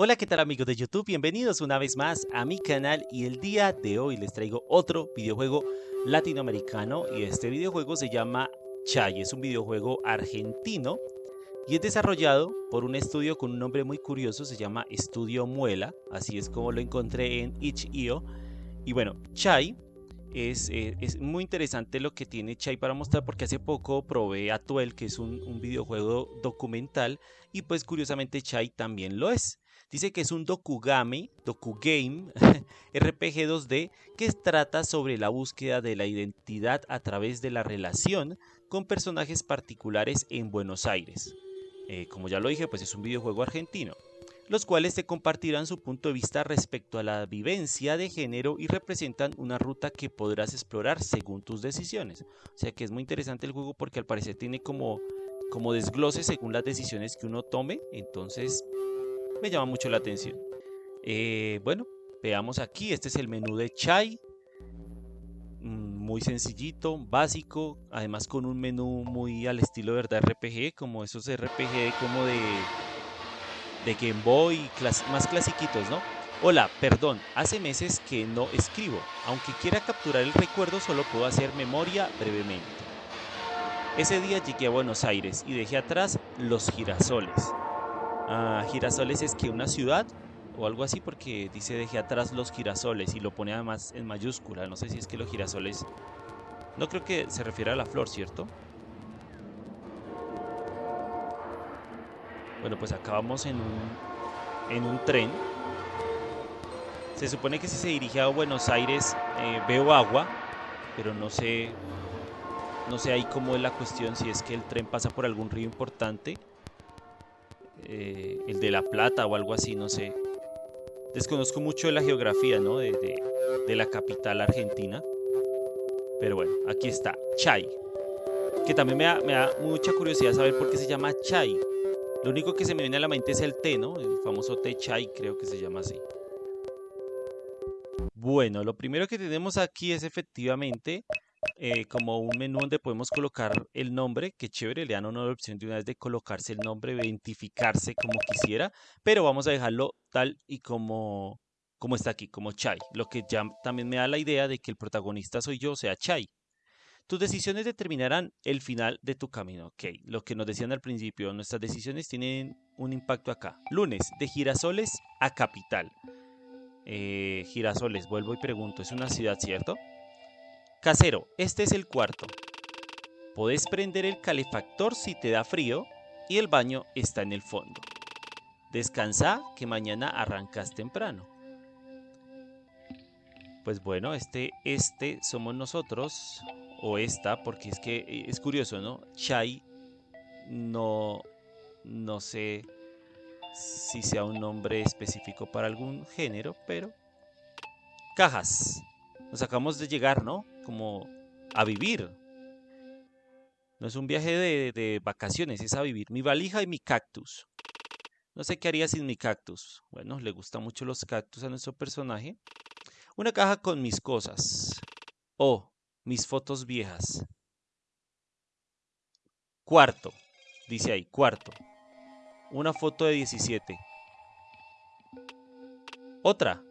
Hola, ¿qué tal amigos de YouTube? Bienvenidos una vez más a mi canal y el día de hoy les traigo otro videojuego latinoamericano y este videojuego se llama Chay, es un videojuego argentino y es desarrollado por un estudio con un nombre muy curioso, se llama Estudio Muela, así es como lo encontré en itch.io y bueno, Chai es, eh, es, muy interesante lo que tiene Chai para mostrar porque hace poco probé Atuel, que es un, un videojuego documental, y pues curiosamente Chai también lo es. Dice que es un dokugame, dokugame, RPG 2D que trata sobre la búsqueda de la identidad a través de la relación con personajes particulares en Buenos Aires. Eh, como ya lo dije, pues es un videojuego argentino los cuales te compartirán su punto de vista respecto a la vivencia de género y representan una ruta que podrás explorar según tus decisiones. O sea que es muy interesante el juego porque al parecer tiene como, como desglose según las decisiones que uno tome, entonces me llama mucho la atención. Eh, bueno, veamos aquí, este es el menú de Chai, mm, muy sencillito, básico, además con un menú muy al estilo verdad RPG, como esos RPG como de de Game Boy, más clasiquitos, ¿no? Hola, perdón, hace meses que no escribo. Aunque quiera capturar el recuerdo, solo puedo hacer memoria brevemente. Ese día llegué a Buenos Aires y dejé atrás los girasoles. Ah, girasoles es que una ciudad o algo así porque dice dejé atrás los girasoles y lo pone además en mayúscula. No sé si es que los girasoles... No creo que se refiere a la flor, ¿cierto? Bueno, pues acabamos en un, en un tren. Se supone que si se dirige a Buenos Aires eh, veo agua, pero no sé, no sé ahí cómo es la cuestión, si es que el tren pasa por algún río importante, eh, el de La Plata o algo así, no sé. Desconozco mucho de la geografía, ¿no? De, de la capital argentina. Pero bueno, aquí está, Chai. Que también me da, me da mucha curiosidad saber por qué se llama Chai. Lo único que se me viene a la mente es el té, ¿no? El famoso té chai, creo que se llama así. Bueno, lo primero que tenemos aquí es efectivamente eh, como un menú donde podemos colocar el nombre, que chévere, le dan una opción de una vez de colocarse el nombre, identificarse como quisiera, pero vamos a dejarlo tal y como, como está aquí, como Chai, lo que ya también me da la idea de que el protagonista soy yo, sea, Chai. Tus decisiones determinarán el final de tu camino. Ok, lo que nos decían al principio, nuestras decisiones tienen un impacto acá. Lunes, de Girasoles a Capital. Eh, girasoles, vuelvo y pregunto, es una ciudad, ¿cierto? Casero, este es el cuarto. Podés prender el calefactor si te da frío y el baño está en el fondo. Descansa que mañana arrancas temprano. Pues bueno, este, este somos nosotros o esta, porque es que eh, es curioso, ¿no? Chai no, no sé si sea un nombre específico para algún género, pero cajas. Nos acabamos de llegar, ¿no? Como a vivir. No es un viaje de, de, vacaciones, es a vivir. Mi valija y mi cactus. No sé qué haría sin mi cactus. Bueno, le gustan mucho los cactus a nuestro personaje. Una caja con mis cosas. Oh, mis fotos viejas. Cuarto, dice ahí, cuarto. Una foto de 17. Otra.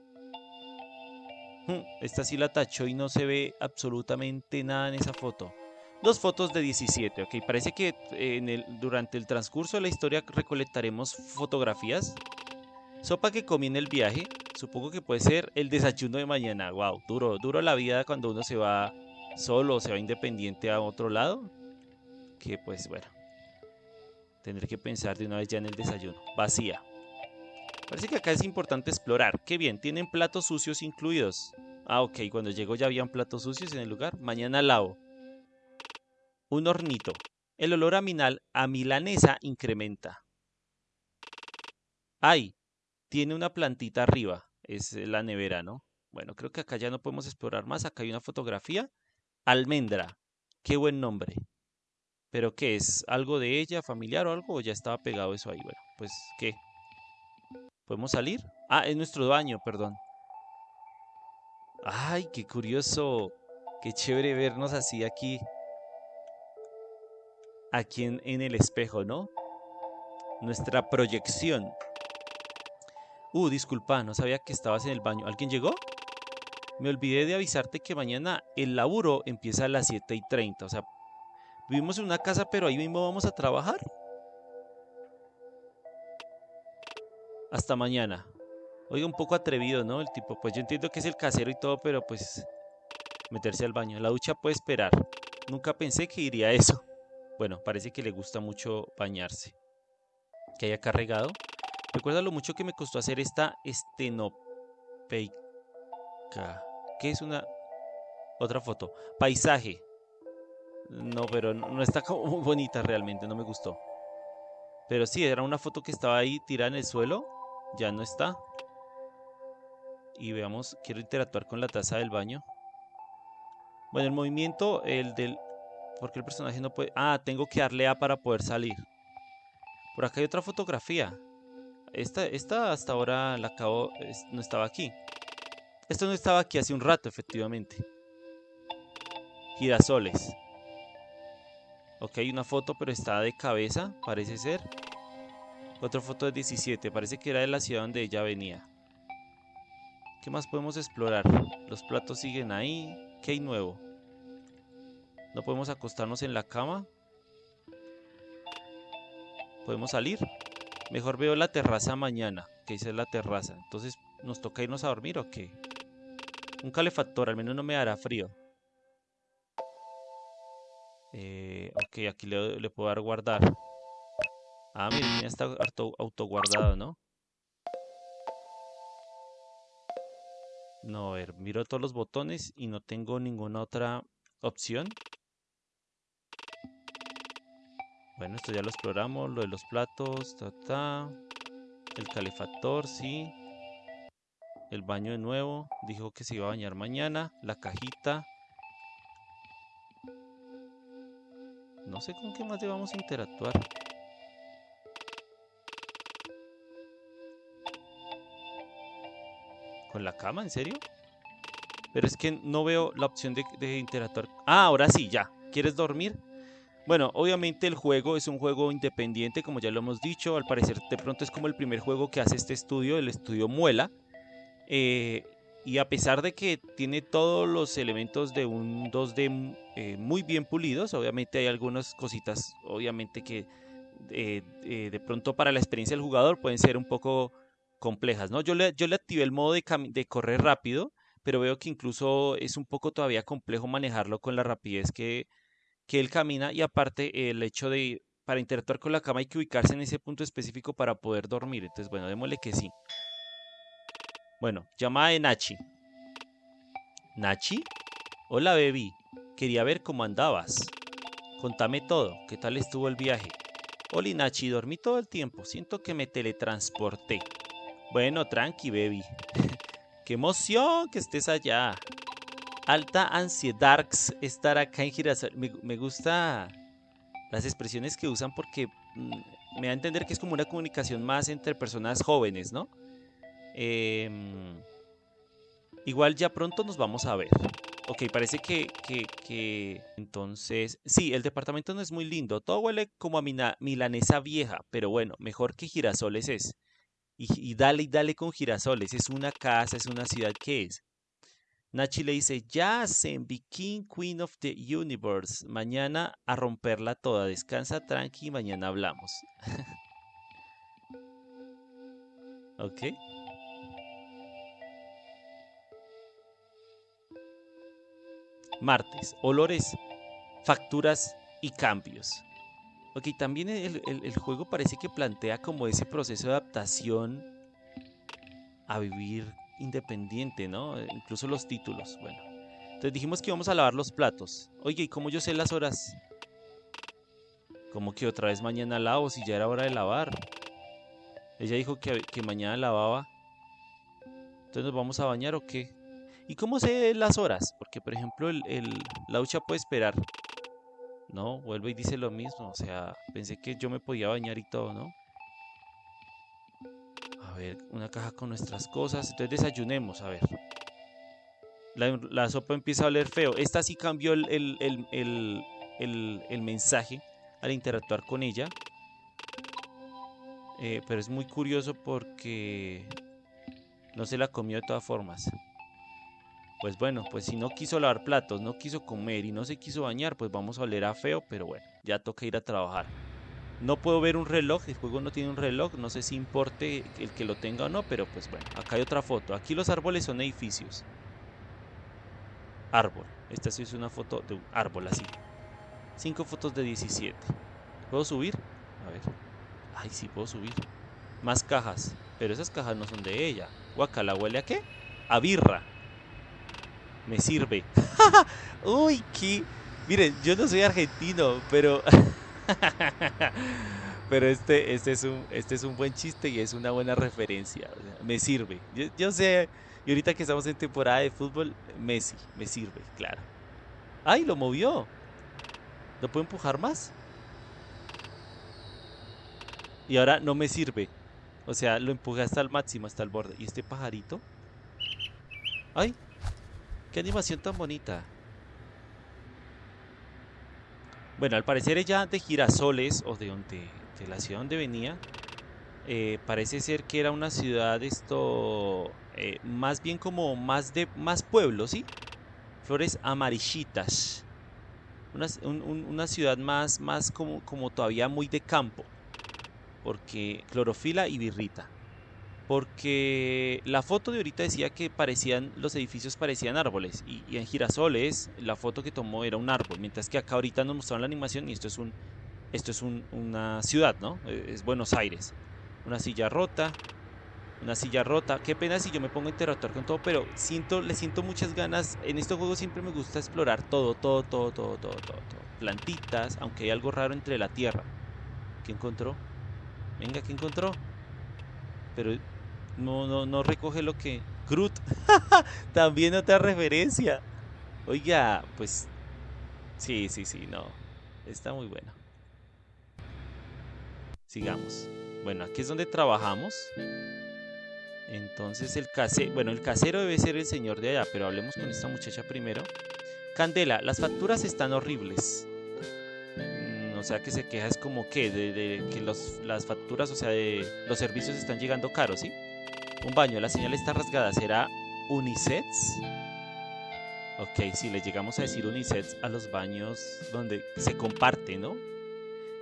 Esta sí la tachó y no se ve absolutamente nada en esa foto. Dos fotos de 17, ok. Parece que durante el transcurso de la historia recolectaremos fotografías. Sopa que comí en el viaje. Supongo que puede ser el desayuno de mañana. Wow, duro, duro la vida cuando uno se va solo o se va independiente a otro lado, que pues bueno, tendré que pensar de una vez ya en el desayuno. Vacía. Parece que acá es importante explorar. Qué bien, tienen platos sucios incluidos. Ah, ok, cuando llegó ya habían platos sucios en el lugar. Mañana lavo. Un hornito. El olor a, a milanesa incrementa. Ay, tiene una plantita arriba. Es la nevera, ¿no? Bueno, creo que acá ya no podemos explorar más. Acá hay una fotografía Almendra. Qué buen nombre. ¿Pero qué es? ¿Algo de ella, familiar o algo? ¿O ya estaba pegado eso ahí? Bueno, pues, ¿qué? ¿Podemos salir? Ah, es nuestro baño, perdón. Ay, qué curioso. Qué chévere vernos así aquí. Aquí en, en el espejo, ¿no? Nuestra proyección. Uh, disculpa, no sabía que estabas en el baño. ¿Alguien llegó? Me olvidé de avisarte que mañana el laburo empieza a las 7 y 30. O sea, vivimos en una casa, pero ahí mismo vamos a trabajar. Hasta mañana. Oiga, un poco atrevido, ¿no? El tipo, pues yo entiendo que es el casero y todo, pero pues meterse al baño. La ducha puede esperar. Nunca pensé que iría a eso. Bueno, parece que le gusta mucho bañarse. Que haya cargado. Recuerda lo mucho que me costó hacer esta estenopeica. ¿Qué es una otra foto? Paisaje. No, pero no, está como muy bonita realmente, no me gustó. Pero sí, era una foto que estaba ahí tirada en el suelo. Ya no está. Y veamos, quiero interactuar con la taza del baño. Bueno, el movimiento, el del... porque el personaje no puede...? Ah, tengo que darle A para poder salir. Por acá hay otra fotografía. Esta, esta hasta ahora la acabo... No estaba aquí. Esto no estaba aquí hace un rato, efectivamente. Girasoles. Ok, una foto, pero está de cabeza, parece ser. Otra foto de 17, parece que era de la ciudad donde ella venía. ¿Qué más podemos explorar? Los platos siguen ahí. ¿Qué hay nuevo? ¿No podemos acostarnos en la cama? ¿Podemos salir? Mejor veo la terraza mañana, que es la terraza. Entonces, ¿nos toca irnos a dormir o qué? Un calefactor, al menos no me hará frío. Eh, ok, aquí le, puedo dar guardar. Ah, miren, ya está auto, autoguardado, ¿no? No, a ver, miro todos los botones y no tengo ninguna otra opción. Bueno, esto ya lo exploramos, lo de los platos, ta, ta. El calefactor, sí. El baño de nuevo. Dijo que se iba a bañar mañana. La cajita. No sé con qué más debamos interactuar. ¿Con la cama? ¿En serio? Pero es que no veo la opción de, interactuar. Ah, ahora sí, ya. ¿Quieres dormir? Bueno, obviamente el juego es un juego independiente, como ya lo hemos dicho. Al parecer, de pronto es como el primer juego que hace este estudio, el estudio Muela. Eh, y a pesar de que tiene todos los elementos de un 2D eh, muy bien pulidos, obviamente hay algunas cositas, obviamente que eh, de pronto para la experiencia del jugador pueden ser un poco complejas, ¿no? Yo le, yo le activé el modo de, de correr rápido, pero veo que incluso es un poco todavía complejo manejarlo con la rapidez que, que él camina y aparte el hecho de para interactuar con la cama hay que ubicarse en ese punto específico para poder dormir. Entonces, bueno, démosle que sí. Bueno, llamada de Nachi. ¿Nachi? Hola, baby. Quería ver cómo andabas. Contame todo. ¿Qué tal estuvo el viaje? Hola, Nachi. Dormí todo el tiempo. Siento que me teletransporté. Bueno, tranqui, baby. ¡Qué emoción que estés allá! Alta ansiedad estar acá en Girasol. Me, me gusta las expresiones que usan porque mm, me da a entender que es como una comunicación más entre personas jóvenes, ¿no? Em, igual ya pronto nos vamos a ver. Ok, parece que, que, Entonces, sí, el departamento no es muy lindo. Todo huele como a milanesa vieja, pero bueno, mejor que girasoles es. Y, dale y dale con girasoles. Es una casa, es una ciudad que es. Nachi le dice, ya en King Queen of the Universe. Mañana a romperla toda. Descansa tranqui y mañana hablamos. ok. Martes, olores, facturas y cambios. Ok, también el, juego parece que plantea como ese proceso de adaptación a vivir independiente, ¿no? Incluso los títulos, bueno. Entonces dijimos que íbamos a lavar los platos. Oye, ¿y cómo yo sé las horas? Como que otra vez mañana lavo si ya era hora de lavar? Ella dijo que, que mañana lavaba. Entonces nos vamos a bañar o qué? ¿Y cómo sé las horas? Porque, por ejemplo, el, la ducha puede esperar. No, vuelve y dice lo mismo. O sea, pensé que yo me podía bañar y todo, ¿no? A ver, una caja con nuestras cosas. Entonces desayunemos, a ver. La, sopa empieza a oler feo. Esta sí cambió el, el, mensaje al interactuar con ella. Eh, pero es muy curioso porque No se la comió de todas formas. Pues bueno, pues si no quiso lavar platos, no quiso comer y no se quiso bañar, pues vamos a oler a feo, pero bueno, ya toca ir a trabajar. No puedo ver un reloj, el juego no tiene un reloj, no sé si importe el que lo tenga o no, pero pues bueno, acá hay otra foto. Aquí los árboles son edificios. Árbol. Esta sí es una foto de un árbol así. Cinco fotos de 17. ¿Puedo subir? A ver. Ay, sí puedo subir. Más cajas. Pero esas cajas no son de ella. Guacala, ¿huele a qué? A birra. Me sirve. Uy, qué... Miren, yo no soy argentino, pero... pero este, este, es un, este es un buen chiste y es una buena referencia. me sirve. Yo, sé, y ahorita que estamos en temporada de fútbol, Messi, me sirve, claro. ¡Ay, lo movió! ¿Lo puedo empujar más? Y ahora no me sirve. O sea, lo empujé hasta el máximo, hasta el borde. ¿Y este pajarito? ¡Ay! ¡Qué animación tan bonita! Bueno, al parecer ella de Girasoles, o de donde, de la ciudad donde venía, eh, parece ser que era una ciudad esto, eh, más bien como más de, más pueblo, ¿sí? Flores amarillitas. Una, ciudad más, más como, como todavía muy de campo porque clorofila y birrita. Porque la foto de ahorita decía que parecían, los edificios parecían árboles. Y, en girasoles la foto que tomó era un árbol. Mientras que acá ahorita nos mostraron la animación y esto es un. Esto es una ciudad, ¿no? E, es Buenos Aires. Una silla rota. Una silla rota. Qué pena si yo me pongo a interactuar con todo, pero siento, le siento muchas ganas. En estos juegos siempre me gusta explorar todo, todo, todo, todo, todo, todo. todo. Plantitas, aunque hay algo raro entre la tierra. ¿Qué encontró? Venga, ¿qué encontró? Pero no, no, no recoge lo que... Groot. También otra referencia. Oiga, pues... Sí, sí, sí, no. Está muy bueno. Sigamos. Bueno, aquí es donde trabajamos. Entonces el casero... Bueno, el casero debe ser el señor de allá, pero hablemos con esta muchacha primero. Candela, las facturas están horribles o sea que se queja es como que de, que los, las facturas, o sea, de los servicios están llegando caros, ¿sí? Un baño, la señal está rasgada, ¿será unisex? Ok, si le llegamos a decir unisex a los baños donde se comparte, ¿no?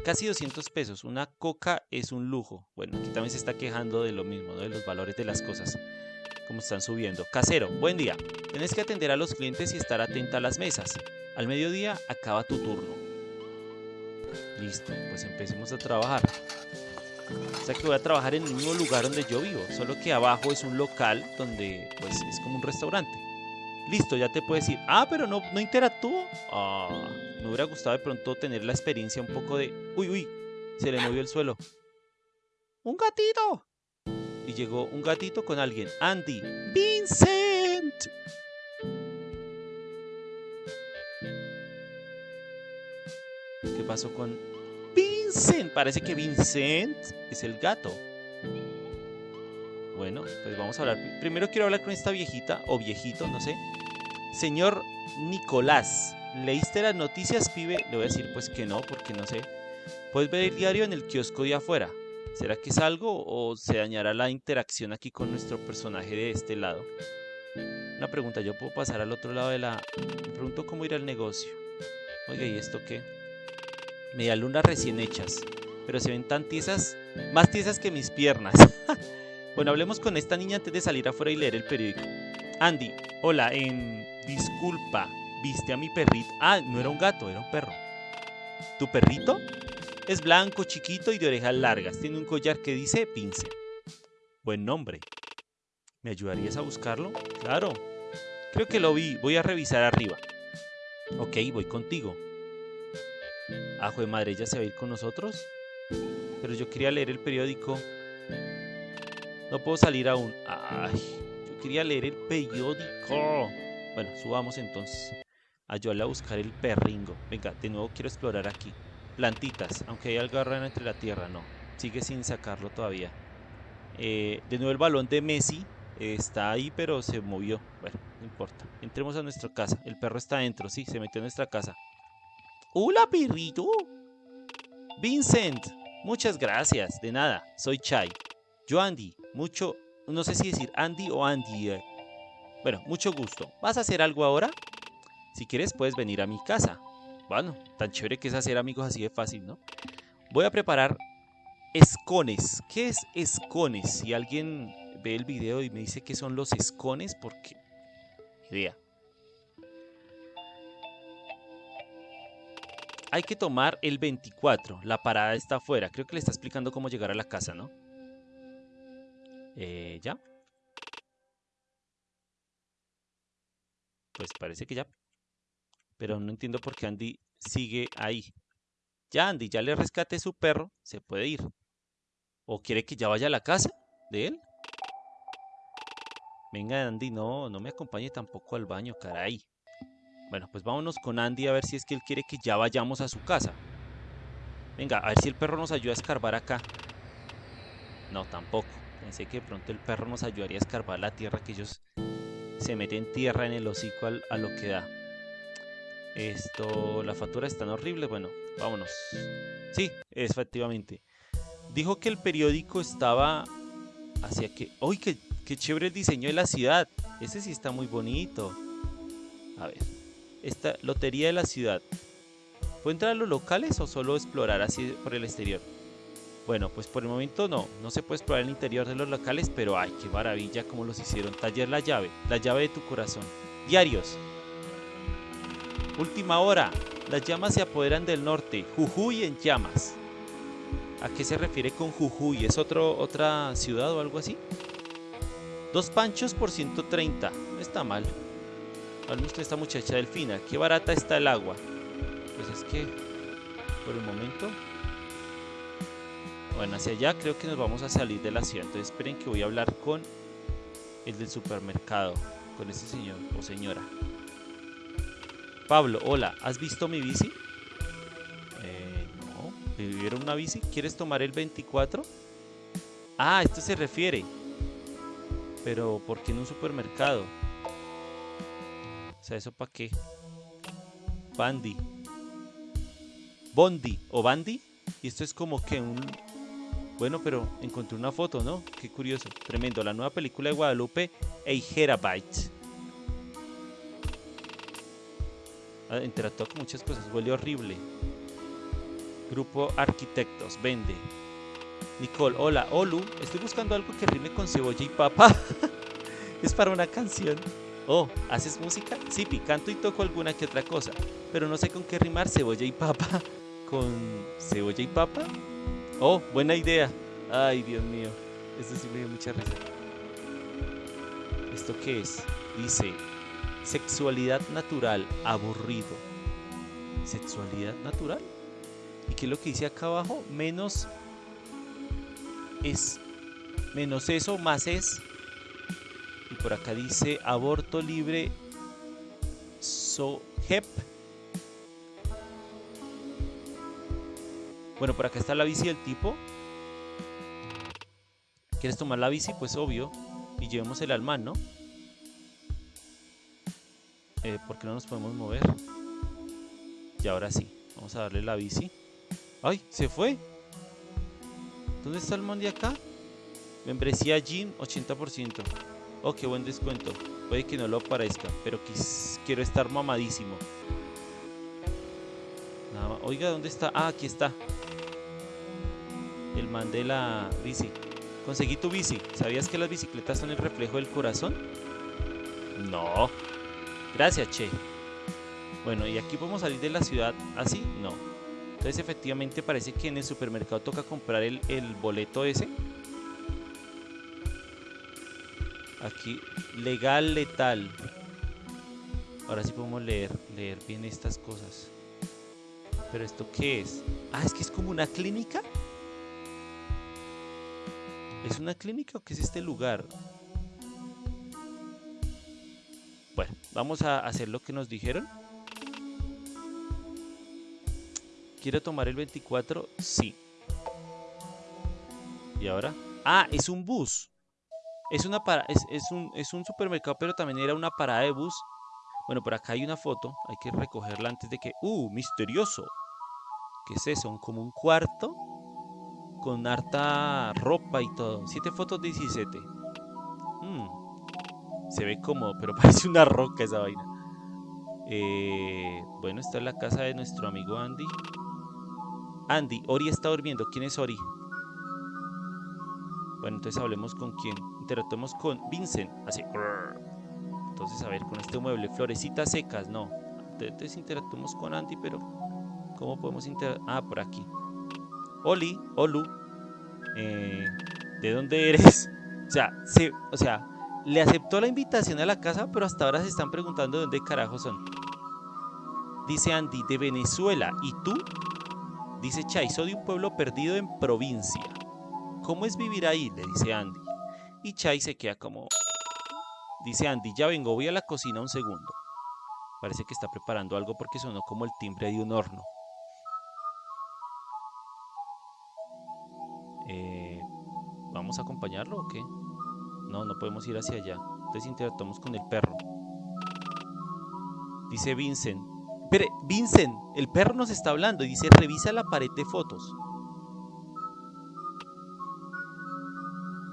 Casi 200 pesos, una coca es un lujo. Bueno, aquí también se está quejando de lo mismo, ¿no? De los valores de las cosas, como están subiendo. Casero, buen día. Tienes que atender a los clientes y estar atenta a las mesas. Al mediodía acaba tu turno. Listo, pues empecemos a trabajar. O sea que voy a trabajar en el mismo lugar donde yo vivo, solo que abajo es un local donde pues es como un restaurante. Listo, ya te puedes ir. Ah, pero no, no interactúo. Ah, me hubiera gustado de pronto tener la experiencia un poco de... Uy, uy, se le movió el suelo. ¡Un gatito! Y llegó un gatito con alguien. Andy. ¡Vincent! pasó con Parece que Vincent es el gato. Bueno, pues vamos a hablar. Primero quiero hablar con esta viejita o viejito, no sé. Señor Nicolás, ¿leíste las noticias, pibe? Le voy a decir pues que no, porque no sé. Puedes ver el diario en el kiosco de afuera. ¿Será que es algo o se dañará la interacción aquí con nuestro personaje de este lado? Una pregunta, ¿yo puedo pasar al otro lado de la... Me pregunto cómo ir al negocio. Oiga, ¿y esto qué? Lunas recién hechas, pero se ven tan tiesas, más tiesas que mis piernas. bueno, hablemos con esta niña antes de salir afuera y leer el periódico. Andy, hola, en... Disculpa, ¿viste a mi perrito? Ah, no era un gato, era un perro. ¿Tu perrito? Es blanco, chiquito y de orejas largas. Tiene un collar que dice Pince. Buen nombre. ¿Me ayudarías a buscarlo? Claro. Creo que lo vi. Voy a revisar arriba. Ok, voy contigo. Ajo de madre, ¿ella se va a ir con nosotros? Pero yo quería leer el periódico. No puedo salir aún. Ay, yo quería leer el periódico. Bueno, subamos entonces. Ayúdale a buscar el perringo. Venga, de nuevo quiero explorar aquí. Plantitas, aunque hay algo raro entre la tierra, no. Sigue sin sacarlo todavía. Eh, de nuevo el balón de Messi está ahí, pero se movió. Bueno, no importa. Entremos a nuestra casa. El perro está adentro, sí, se metió en nuestra casa. Hola, perrito. Vincent, muchas gracias. De nada, soy Chai. Yo, Andy, mucho, no sé si decir Andy o Andy. Bueno, mucho gusto. ¿Vas a hacer algo ahora? Si quieres, puedes venir a mi casa. Bueno, tan chévere que es hacer amigos así de fácil, ¿no? Voy a preparar escones. ¿Qué es escones? Si alguien ve el video y me dice qué son los escones, porque... Idea. Hay que tomar el 24. La parada está afuera. Creo que le está explicando cómo llegar a la casa, ¿no? Eh, ¿Ya? Pues parece que ya. Pero no entiendo por qué Andy sigue ahí. Ya Andy, ya le rescate su perro, se puede ir. ¿O quiere que ya vaya a la casa de él? Venga Andy, no, no me acompañe tampoco al baño, caray. Bueno, pues vámonos con Andy a ver si es que él quiere que ya vayamos a su casa. Venga, a ver si el perro nos ayuda a escarbar acá. No, tampoco. Pensé que de pronto el perro nos ayudaría a escarbar la tierra que ellos se meten tierra en el hocico a lo que da. Esto, la factura es tan horrible. Bueno, vámonos. Sí, efectivamente. Dijo que el periódico estaba hacia que... ¡Uy, qué, qué chévere el diseño de la ciudad! Ese sí está muy bonito. A ver, esta lotería de la ciudad. ¿Puedo entrar a los locales o solo explorar así por el exterior? Bueno, pues por el momento no, no se puede explorar el interior de los locales, pero ay, qué maravilla como los hicieron. Taller la llave, la llave de tu corazón. Diarios, Última hora. Las llamas se apoderan del norte. Jujuy en llamas. ¿A qué se refiere con Jujuy? ¿Es otro, otra ciudad o algo así? Dos panchos por 130. No está mal. Al usted esta muchacha delfina. Qué barata está el agua. Pues es que, por el momento... Bueno, hacia allá creo que nos vamos a salir de la ciudad. Entonces esperen que voy a hablar con el del supermercado. Con ese señor o señora. Pablo, hola, ¿has visto mi bici? Eh, no, ¿me vivieron una bici? ¿Quieres tomar el 24? Ah, esto se refiere. Pero, ¿por qué en un supermercado? O sea, ¿eso para qué? Bandy. Bondi o Bandy. Y esto es como que un... Bueno, pero encontré una foto, ¿no? Qué curioso. Tremendo. La nueva película de Guadalupe, Eijerabyte. Ah, interactúa con muchas cosas, huele horrible. Grupo Arquitectos, vende. Nicole, hola, Olu, estoy buscando algo que rime con cebolla y papa. es para una canción. Oh, ¿haces música? Sí, canto y toco alguna que otra cosa, pero no sé con qué rimar cebolla y papa. ¿Con cebolla y papa? Oh, buena idea. Ay, Dios mío, esto sí me dio mucha risa. ¿Esto qué es? Dice, Sexualidad natural, aburrido. Sexualidad natural. ¿Y qué es lo que dice acá abajo? Menos es. Menos eso, más es. Por acá dice aborto libre. So hep. Bueno, por acá está la bici del tipo. ¿Quieres tomar la bici? Pues obvio. Y llevemos el alma, ¿no? eh, porque no nos podemos mover. Y ahora sí, vamos a darle la bici. ¡Ay! ¡Se fue! ¿Dónde está el man de acá? Membresía Gym 80%. Oh, qué buen descuento. Puede que no lo parezca, pero quiero estar mamadísimo. Oiga, ¿dónde está? Ah, aquí está. El man de la bici. Conseguí tu bici. ¿Sabías que las bicicletas son el reflejo del corazón? No. Gracias, Che. Bueno, ¿y aquí podemos salir de la ciudad así? No. Entonces efectivamente parece que en el supermercado toca comprar el, boleto ese. Aquí, legal, letal. Ahora sí podemos leer, leer bien estas cosas. ¿Pero esto qué es? Ah, es que es como una clínica. ¿Es una clínica o qué es este lugar? Bueno, vamos a hacer lo que nos dijeron. ¿Quiero tomar el 24? Sí. ¿Y ahora? Ah, es un bus. Es, una para, es, un, es un supermercado, pero también era una parada de bus. Bueno, por acá hay una foto. Hay que recogerla antes de que... ¡Uh! Misterioso. ¿Qué es eso? Como un cuarto con harta ropa y todo. 7 fotos 17. Se ve como, pero parece una roca esa vaina. Eh, bueno, esta es la casa de nuestro amigo Andy. Andy, Ori está durmiendo. ¿Quién es Ori? Bueno, entonces hablemos con quién. Interactuemos con Vincent. Así. Entonces, a ver, con este mueble. Florecitas secas, no. Entonces interactuemos con Andy, pero ¿cómo podemos interactuar? Ah, por aquí. Oli, Olu. Eh, ¿De dónde eres? O sea, se, o sea, le aceptó la invitación a la casa, pero hasta ahora se están preguntando de dónde carajo son. Dice Andy, de Venezuela. ¿Y tú? Dice Chai, soy de un pueblo perdido en provincia. ¿Cómo es vivir ahí? Le dice Andy. Y Chai se queda como... Dice Andy, ya vengo, voy a la cocina un segundo. Parece que está preparando algo porque sonó como el timbre de un horno. Eh, ¿Vamos a acompañarlo o qué? No, no podemos ir hacia allá. Entonces interactuamos con el perro. Dice Vincent. Pero, Vincent, el perro nos está hablando y dice, revisa la pared de fotos.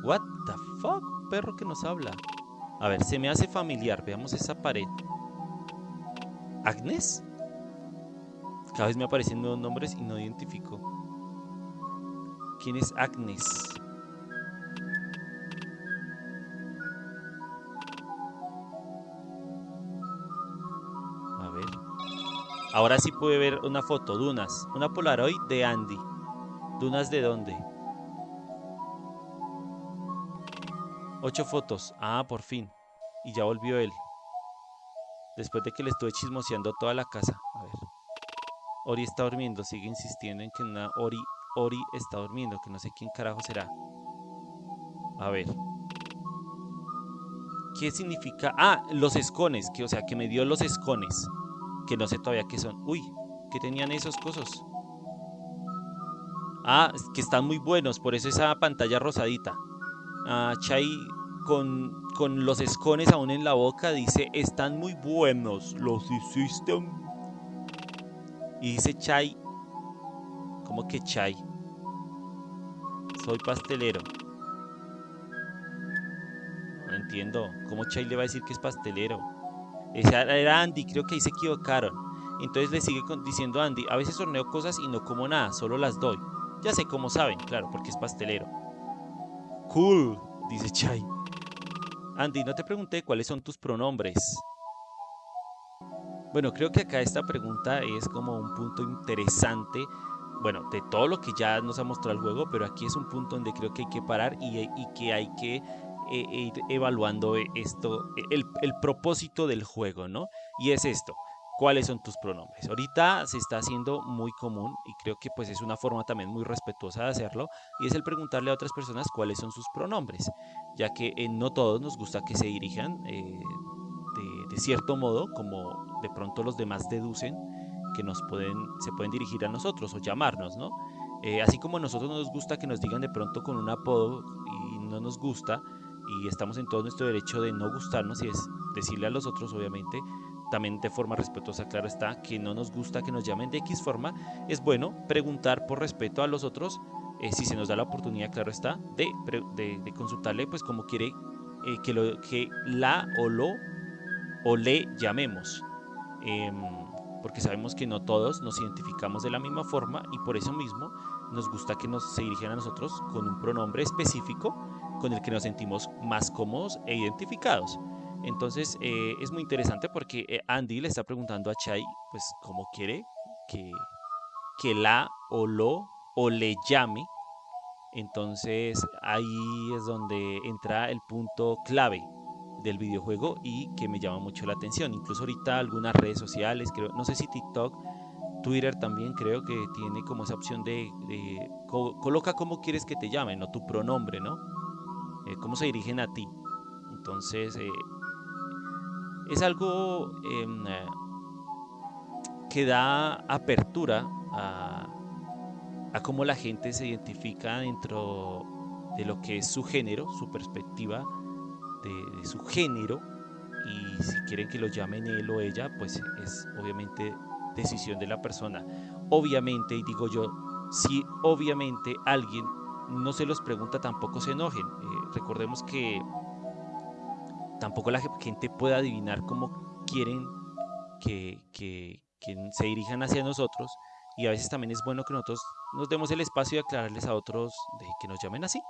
What the fuck? Perro que nos habla. A ver, se me hace familiar. Veamos esa pared. ¿Agnes? Cada vez me aparecen nuevos nombres y no identifico. ¿Quién es Agnes? Ahora sí pude ver una foto, Dunas. Una Polaroid de Andy. ¿Dunas de dónde? Ocho fotos. Ah, por fin. Y ya volvió él. Después de que le estuve chismoseando toda la casa. A ver. Ori está durmiendo. Sigue insistiendo en que una Ori, Ori está durmiendo. Que no sé quién carajo será. A ver. ¿Qué significa? Ah, los escones. Que, o sea, que me dio los escones que no sé todavía qué son. Uy, ¿qué tenían esos cosas? Ah, que están muy buenos, por eso esa pantalla rosadita. Ah, Chai con, con los escones aún en la boca dice, están muy buenos, los hiciste. Y dice Chai, ¿cómo que Chai? Soy pastelero. No entiendo, ¿cómo Chai le va a decir que es pastelero? Esa era Andy, creo que ahí se equivocaron. Entonces le sigue diciendo Andy, a veces horneo cosas y no como nada, solo las doy. Ya sé cómo saben, claro, porque es pastelero. Cool, dice Chai. Andy, no te pregunté cuáles son tus pronombres. Bueno, creo que acá esta pregunta es como un punto interesante, bueno, de todo lo que ya nos ha mostrado el juego, pero aquí es un punto donde creo que hay que parar y, que hay que e, e ir evaluando esto, el propósito del juego, ¿no? Y es esto, cuáles son tus pronombres. Ahorita se está haciendo muy común y creo que pues es una forma también muy respetuosa de hacerlo y es el preguntarle a otras personas cuáles son sus pronombres, ya que eh, no todos nos gusta que se dirijan eh, de, cierto modo, como de pronto los demás deducen que nos pueden, se pueden dirigir a nosotros o llamarnos, ¿no? Eh, así como a nosotros nos gusta que nos digan de pronto con un apodo y no nos gusta, y estamos en todo nuestro derecho de no gustarnos y es decirle a los otros, obviamente, de forma respetuosa, claro está, que no nos gusta que nos llamen de X forma, es bueno preguntar por respeto a los otros, eh, si se nos da la oportunidad, claro está, de, de, consultarle, pues como quiere eh, que, lo, que la o lo o le llamemos. Em, porque sabemos que no todos nos identificamos de la misma forma y por eso mismo nos gusta que nos se dirijan a nosotros con un pronombre específico con el que nos sentimos más cómodos e identificados. Entonces eh, es muy interesante porque eh, Andy le está preguntando a Chai, pues, cómo quiere que, que la o lo o le llame. Entonces ahí es donde entra el punto clave del videojuego y que me llama mucho la atención. Incluso ahorita algunas redes sociales, creo, no sé si TikTok, Twitter también creo que tiene como esa opción de, coloca cómo quieres que te llamen, o tu pronombre, ¿no? Eh, cómo se dirigen a ti. Entonces, eh, es algo em, eh, que da apertura a, cómo la gente se identifica dentro de lo que es su género, su perspectiva de, su género. Y si quieren que lo llamen él o ella, pues es obviamente decisión de la persona. Obviamente, y digo yo, si obviamente alguien no se los pregunta, tampoco se enojen. recordemos que tampoco la gente puede adivinar cómo quieren que, que, se dirijan hacia nosotros y a veces también es bueno que nosotros nos demos el espacio de aclararles a otros de que nos llamen así.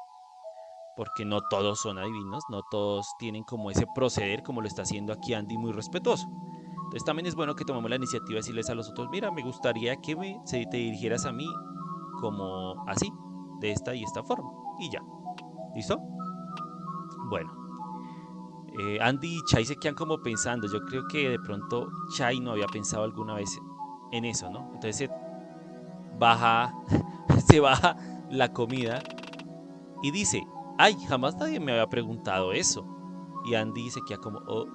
Porque no todos son adivinos, no todos tienen como ese proceder como lo está haciendo aquí Andy muy respetuoso. Entonces también es bueno que tomemos la iniciativa de decirles a los otros, mira, me gustaría que me, te dirigieras a mí como así, de esta y esta forma. Y ya. ¿Listo? Bueno. Eh, Andy y Chai se quedan como pensando. Yo creo que de pronto Chai no había pensado alguna vez en eso, ¿no? Entonces baja, se baja la comida y dice, ay, jamás nadie me había preguntado eso. Y Andy se queda como, oh.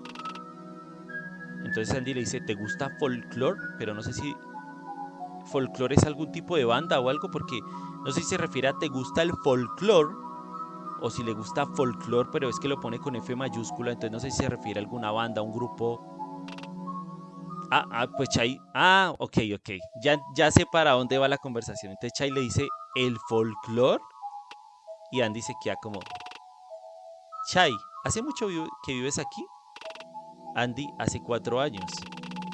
Entonces Andy le dice, ¿te gusta folklore? Pero no sé si folklore es algún tipo de banda o algo, porque no sé si se refiere a ¿te gusta el folklore? O si le gusta folklore, pero es que lo pone con F mayúscula, entonces no sé si se refiere a alguna banda, un grupo Ah, ah, pues Chai. Ah, ok, ok. Ya, ya sé para dónde va la conversación. Entonces Chai le dice el folclore. Y Andy se queda como. Chai, ¿hace mucho que vives aquí? Andy, hace cuatro años.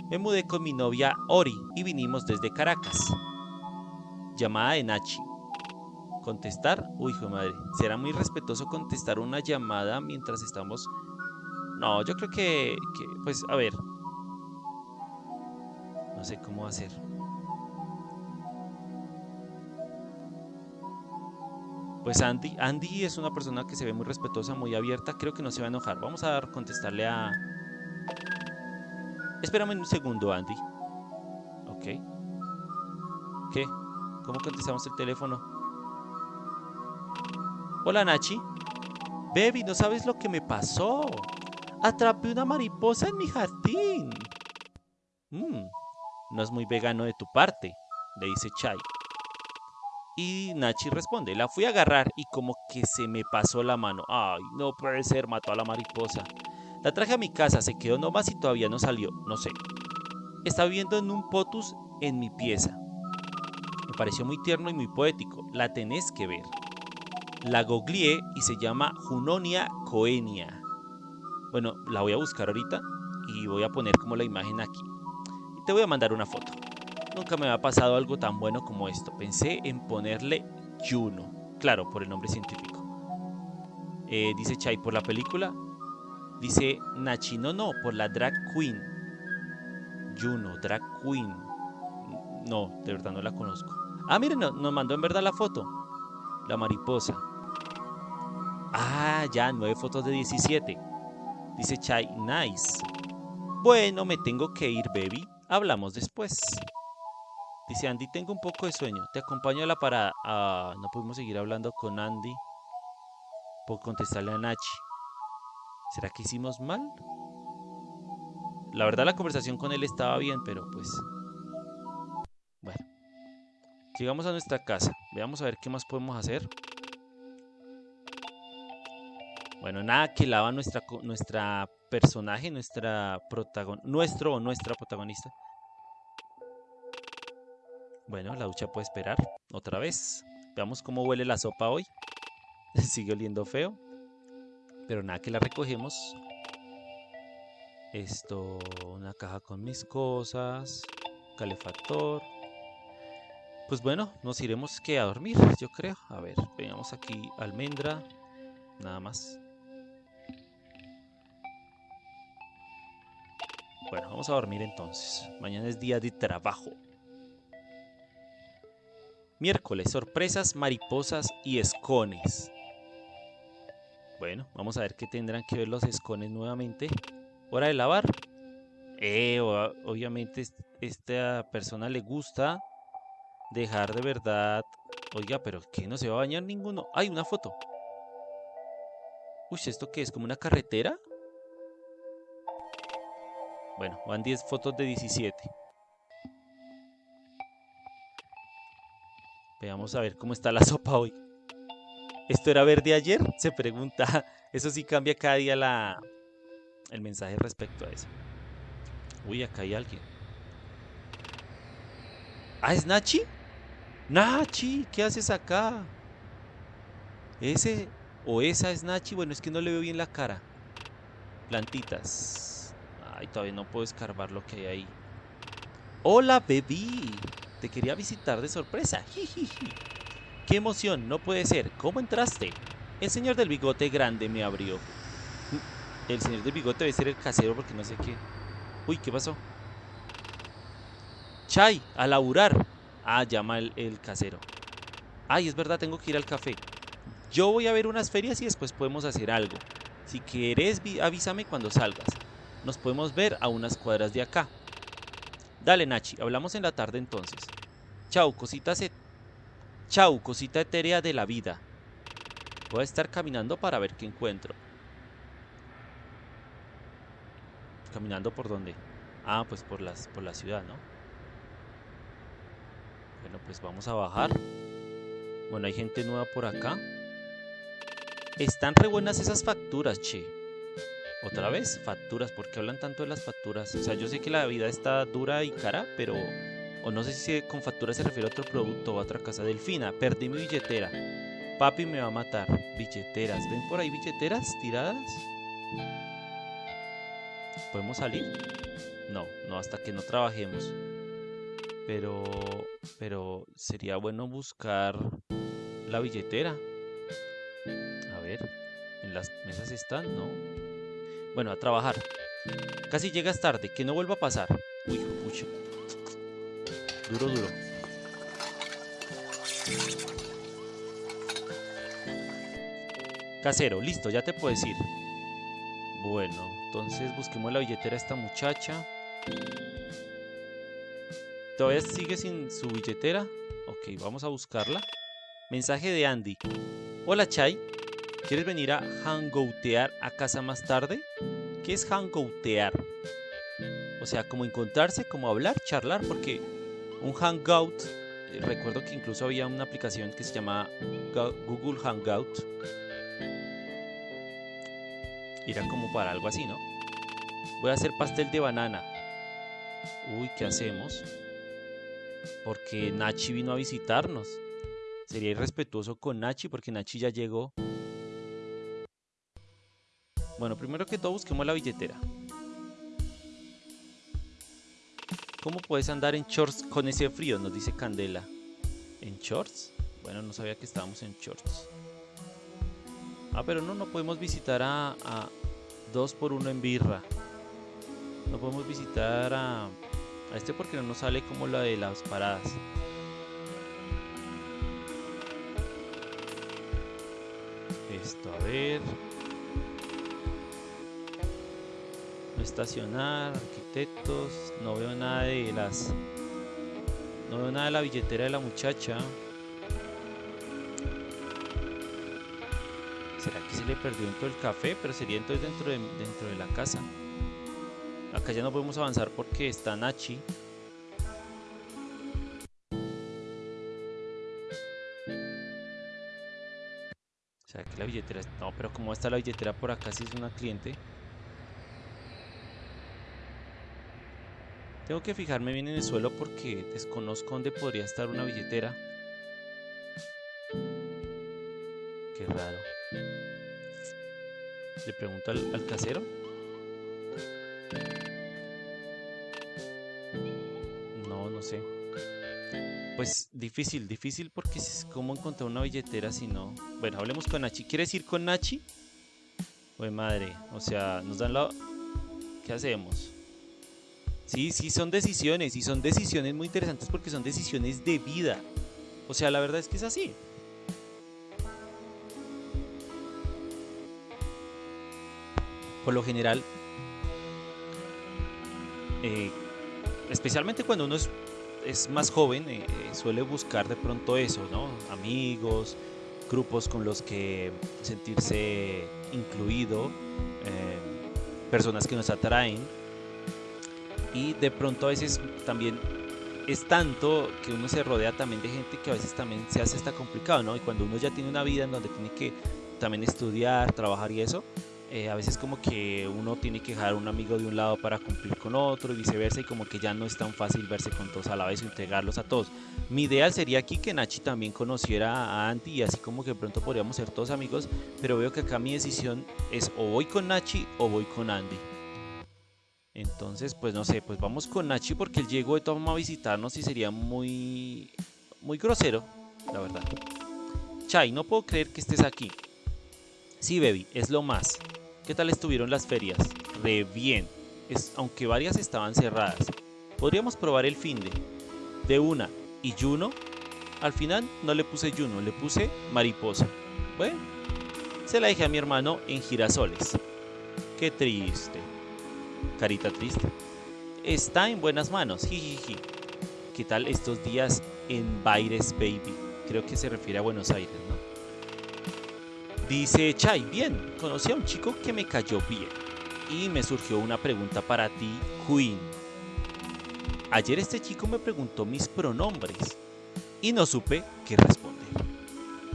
Me mudé con mi novia Ori y vinimos desde Caracas. Llamada de Nachi. Contestar. Uy, hijo madre. ¿Será muy respetuoso contestar una llamada mientras estamos.? No, yo creo que. que pues, a ver. No sé cómo hacer. Pues Andy, Andy es una persona que se ve muy respetuosa, muy abierta. Creo que no se va a enojar. Vamos a contestarle a... Espérame un segundo, Andy. Ok. ¿Qué? ¿Cómo contestamos el teléfono? Hola, Nachi. Baby, no sabes lo que me pasó. Atrapé una mariposa en mi jardín. Mmm. No es muy vegano de tu parte, le dice Chai. Y Nachi responde, la fui a agarrar y como que se me pasó la mano. Ay, no puede ser, mató a la mariposa. La traje a mi casa, se quedó nomás y todavía no salió, no sé. Está viviendo en un potus en mi pieza. Me pareció muy tierno y muy poético, la tenés que ver. La googleé y se llama Junonia coenia. Bueno, la voy a buscar ahorita y voy a poner como la imagen aquí. Te voy a mandar una foto. Nunca me había pasado algo tan bueno como esto. Pensé en ponerle Juno. Claro, por el nombre científico. Eh, dice Chai por la película. Dice Nachi, no, no, por la drag queen. Juno, drag queen. No, de verdad no la conozco. Ah, miren, nos mandó en verdad la foto. La mariposa. Ah, ya, nueve fotos de 17. Dice Chai, nice. Bueno, me tengo que ir, baby. Hablamos después. Dice Andy, tengo un poco de sueño. Te acompaño a la parada. Ah, no pudimos seguir hablando con Andy por contestarle a Nachi. ¿Será que hicimos mal? La verdad la conversación con él estaba bien, pero pues... Bueno. Llegamos a nuestra casa. Veamos a ver qué más podemos hacer. Bueno, nada que lava nuestra, nuestra personaje, nuestra protagon nuestro o nuestra protagonista. Bueno, la ducha puede esperar. Otra vez. Veamos cómo huele la sopa hoy. Sigue oliendo feo. Pero nada que la recogemos. Esto, una caja con mis cosas. Calefactor. Pues bueno, nos iremos que a dormir, yo creo. A ver, veamos aquí almendra. Nada más. Bueno, vamos a dormir entonces. Mañana es día de trabajo. Miércoles, sorpresas, mariposas y escones. Bueno, vamos a ver qué tendrán que ver los escones nuevamente. Hora de lavar. Eh, obviamente esta persona le gusta dejar de verdad... Oiga, pero ¿qué? ¿No se va a bañar ninguno? ¡Hay una foto! Uy, ¿esto qué es? ¿Como una carretera? Bueno, van 10 fotos de 17. Veamos a ver cómo está la sopa hoy. ¿Esto era verde ayer? Se pregunta. Eso sí cambia cada día la, el mensaje respecto a eso. Uy, acá hay alguien. ¿Ah, es Nachi? Nachi, ¿qué haces acá? ¿Ese o esa es Nachi? Bueno, es que no le veo bien la cara. Plantitas. Ay, todavía no puedo escarbar lo que hay ahí. ¡Hola, baby! Te quería visitar de sorpresa. ¡Qué emoción! No puede ser. ¿Cómo entraste? El señor del bigote grande me abrió. El señor del bigote debe ser el casero porque no sé qué. Uy, ¿qué pasó? Chai, a laburar. Ah, llama el, el casero. Ay, es verdad, tengo que ir al café. Yo voy a ver unas ferias y después podemos hacer algo. Si quieres, avísame cuando salgas. Nos podemos ver a unas cuadras de acá. Dale, Nachi, hablamos en la tarde entonces. Chau, cosita se... Chau, cosita etérea de la vida. Voy a estar caminando para ver qué encuentro. ¿Caminando por dónde? Ah, pues por, las, por la ciudad, ¿no? Bueno, pues vamos a bajar. Bueno, hay gente nueva por acá. Están re buenas esas facturas, che. Otra vez, facturas. ¿Por qué hablan tanto de las facturas? O sea, yo sé que la vida está dura y cara, pero... O no sé si con facturas se refiere a otro producto o a otra casa. Delfina, perdí mi billetera. Papi me va a matar. Billeteras. ¿Ven por ahí billeteras tiradas? ¿Podemos salir? No, no hasta que no trabajemos. Pero, pero sería bueno buscar la billetera. A ver, en las mesas están, ¿no? Bueno, a trabajar. Casi llegas tarde, que no vuelva a pasar. Uy, pucha. Duro, duro. Casero, listo, ya te puedes ir. Bueno, entonces busquemos la billetera a esta muchacha. ¿Todavía sigue sin su billetera? Ok, vamos a buscarla. Mensaje de Andy. Hola Chai, ¿quieres venir a hangoutear a casa más tarde? ¿Qué es hangoutear? O sea, como encontrarse, como hablar, charlar, porque un hangout, eh, recuerdo que incluso había una aplicación que se llama Google Hangout, Irá como para algo así, ¿no? Voy a hacer pastel de banana. Uy, ¿qué hacemos? Porque Nachi vino a visitarnos. Sería irrespetuoso con Nachi porque Nachi ya llegó. Bueno, primero que todo busquemos la billetera. ¿Cómo puedes andar en shorts con ese frío? Nos dice Candela. ¿En shorts? Bueno, no sabía que estábamos en shorts. Ah, pero no, no podemos visitar a, a dos por uno en birra. No podemos visitar a, a este porque no nos sale como la de las paradas. Esto, a ver. Estacionar, arquitectos. No veo nada de las... No veo nada de la billetera de la muchacha. ¿Será que se le perdió dentro del café? Pero sería entonces dentro de, dentro de la casa. Acá ya no podemos avanzar porque está Nachi. ¿Será que la billetera? No, pero ¿cómo está la billetera por acá si es una cliente? Tengo que fijarme bien en el suelo porque desconozco dónde podría estar una billetera. Qué raro. Le pregunto al, casero. No, no sé. Pues difícil, difícil porque es como encontrar una billetera si no. Bueno, hablemos con Nachi. ¿Quieres ir con Nachi? Pues madre, o sea, nos dan la... ¿Qué hacemos? Sí, sí, son decisiones y son decisiones muy interesantes porque son decisiones de vida. O sea, la verdad es que es así. por lo general, eh, especialmente cuando uno es, más joven, eh, eh, suele buscar de pronto eso, ¿no? Amigos, grupos con los que sentirse incluido, personas que nos atraen. Y de pronto a veces también es tanto que uno se rodea también de gente que a veces también se hace hasta complicado, ¿no? Y cuando uno ya tiene una vida en donde tiene que también estudiar, trabajar y eso, eh, a veces como que uno tiene que dejar a un amigo de un lado para cumplir con otro y viceversa y como que ya no es tan fácil verse con todos a la vez o integrarlos a todos. Mi ideal sería aquí que Nachi también conociera a Andy y así como que pronto podríamos ser todos amigos, pero veo que acá mi decisión es o voy con Nachi o voy con Andy. Entonces, pues no sé, pues vamos con Nachi porque él llegó de toma a visitarnos y sería muy, muy grosero, la verdad. Chai, no puedo creer que estés aquí. Sí, baby, es lo más. ¿Qué tal estuvieron las ferias? Re bien, es, aunque varias estaban cerradas. Podríamos probar el fin de, de una. ¿Y Juno? Al final no le puse Juno, le puse mariposa. Bueno, se la dejé a mi hermano en girasoles. Qué triste. Carita triste. Está en buenas manos, jijiji. ¿Qué tal estos días en Baires Baby? Creo que se refiere a Buenos Aires, ¿no? Dice Chai, bien, conocí a un chico que me cayó bien. Y me surgió una pregunta para ti, Queen. Ayer este chico me preguntó mis pronombres y no supe qué responder.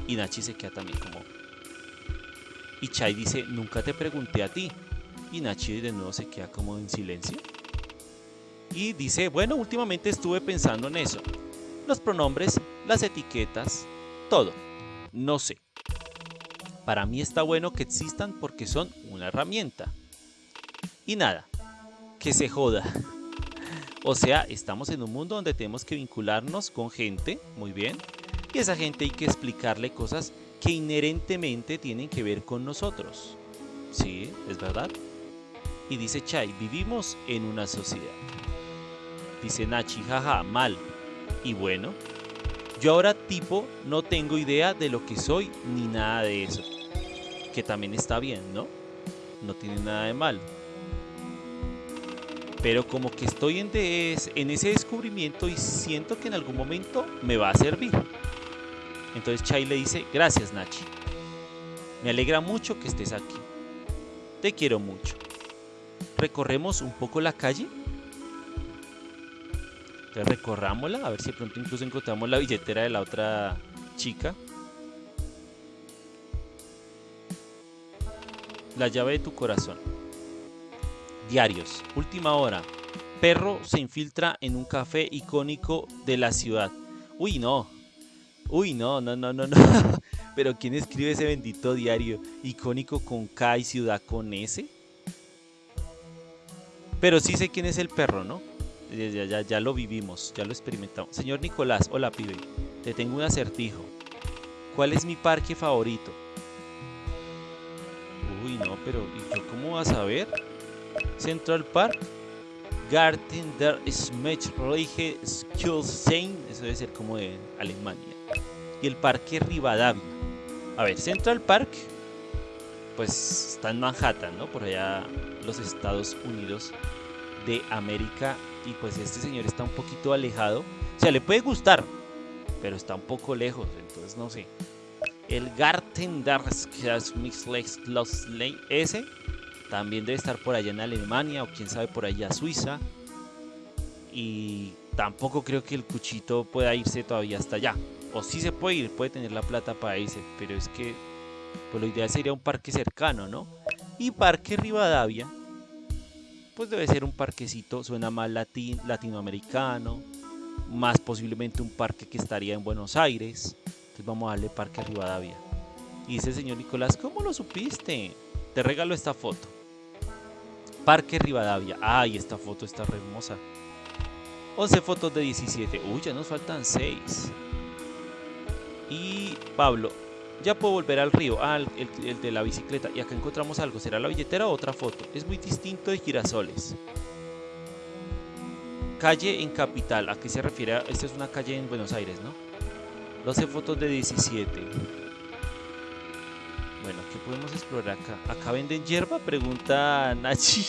Y Nachi se queda también como... Y Chai dice, nunca te pregunté a ti. Y Nachi de nuevo se queda como en silencio. Y dice, bueno, últimamente estuve pensando en eso. Los pronombres, las etiquetas, todo. No sé. Para mí está bueno que existan porque son una herramienta. Y nada, que se joda. O sea, estamos en un mundo donde tenemos que vincularnos con gente, muy bien, y esa gente hay que explicarle cosas que inherentemente tienen que ver con nosotros. Sí, es verdad. Y dice Chai, vivimos en una sociedad. Dice Nachi, jaja, mal. Y bueno, yo ahora tipo no tengo idea de lo que soy ni nada de eso que también está bien, ¿no? No tiene nada de mal. Pero como que estoy en, en ese descubrimiento y siento que en algún momento me va a servir. Entonces Chai le dice, gracias Nachi. Me alegra mucho que estés aquí. Te quiero mucho. ¿Recorremos un poco la calle? Entonces recorrámosla, a ver si pronto incluso encontramos la billetera de la otra chica. La llave de tu corazón. Diarios. Última hora. Perro se infiltra en un café icónico de la ciudad. Uy, no. Uy, no, no, no, no, no. Pero ¿quién escribe ese bendito diario icónico con K y ciudad con S? Pero sí sé quién es el perro, ¿no? Ya, ya, ya lo vivimos, ya lo experimentamos. Señor Nicolás, hola pibe. Te tengo un acertijo. ¿Cuál es mi parque favorito? Uy, no, pero ¿y yo cómo vas a ver? Central Park, Garten der Schmetzreiche Schulzein, eso debe ser como de Alemania. Y el Parque Rivadavia. A ver, Central Park, pues está en Manhattan, ¿no? Por allá los Estados Unidos de América. Y pues este señor está un poquito alejado. O sea, le puede gustar, pero está un poco lejos, entonces no sé el Garten ese también debe estar por allá en Alemania o quién sabe por allá Suiza. Y tampoco creo que el cuchito pueda irse todavía hasta allá. O sí se puede ir, puede tener la plata para irse, pero es que pues lo ideal sería un parque cercano, ¿no? Y Parque Rivadavia, pues debe ser un parquecito, suena más latin, latinoamericano, más posiblemente un parque que estaría en Buenos Aires vamos a darle Parque Rivadavia. Y dice señor Nicolás, ¿cómo lo supiste? Te regalo esta foto. Parque Rivadavia. Ay, esta foto está re hermosa. 11 fotos de 17. Uy, ya nos faltan 6. Y Pablo, ya puedo volver al río. Ah, el, el, de la bicicleta. Y acá encontramos algo. ¿Será la billetera o otra foto? Es muy distinto de girasoles. Calle en Capital. ¿A qué se refiere? Esta es una calle en Buenos Aires, ¿no? 12 fotos de 17. Bueno, ¿qué podemos explorar acá? ¿Acá venden hierba? Pregunta Nachi.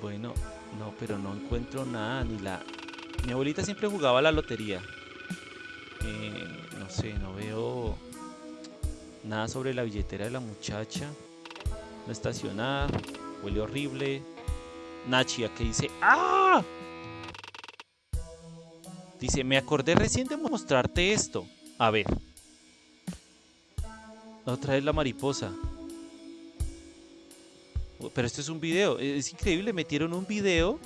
Bueno, no, pero no encuentro nada, ni la... Mi abuelita siempre jugaba a la lotería. Eh, no sé, no veo nada sobre la billetera de la muchacha. No estacionar, huele horrible. Nachi, aquí dice... ¡Ah! Dice, me acordé recién de mostrarte esto. A ver. Otra vez la mariposa. Pero esto es un video. Es increíble. Metieron un video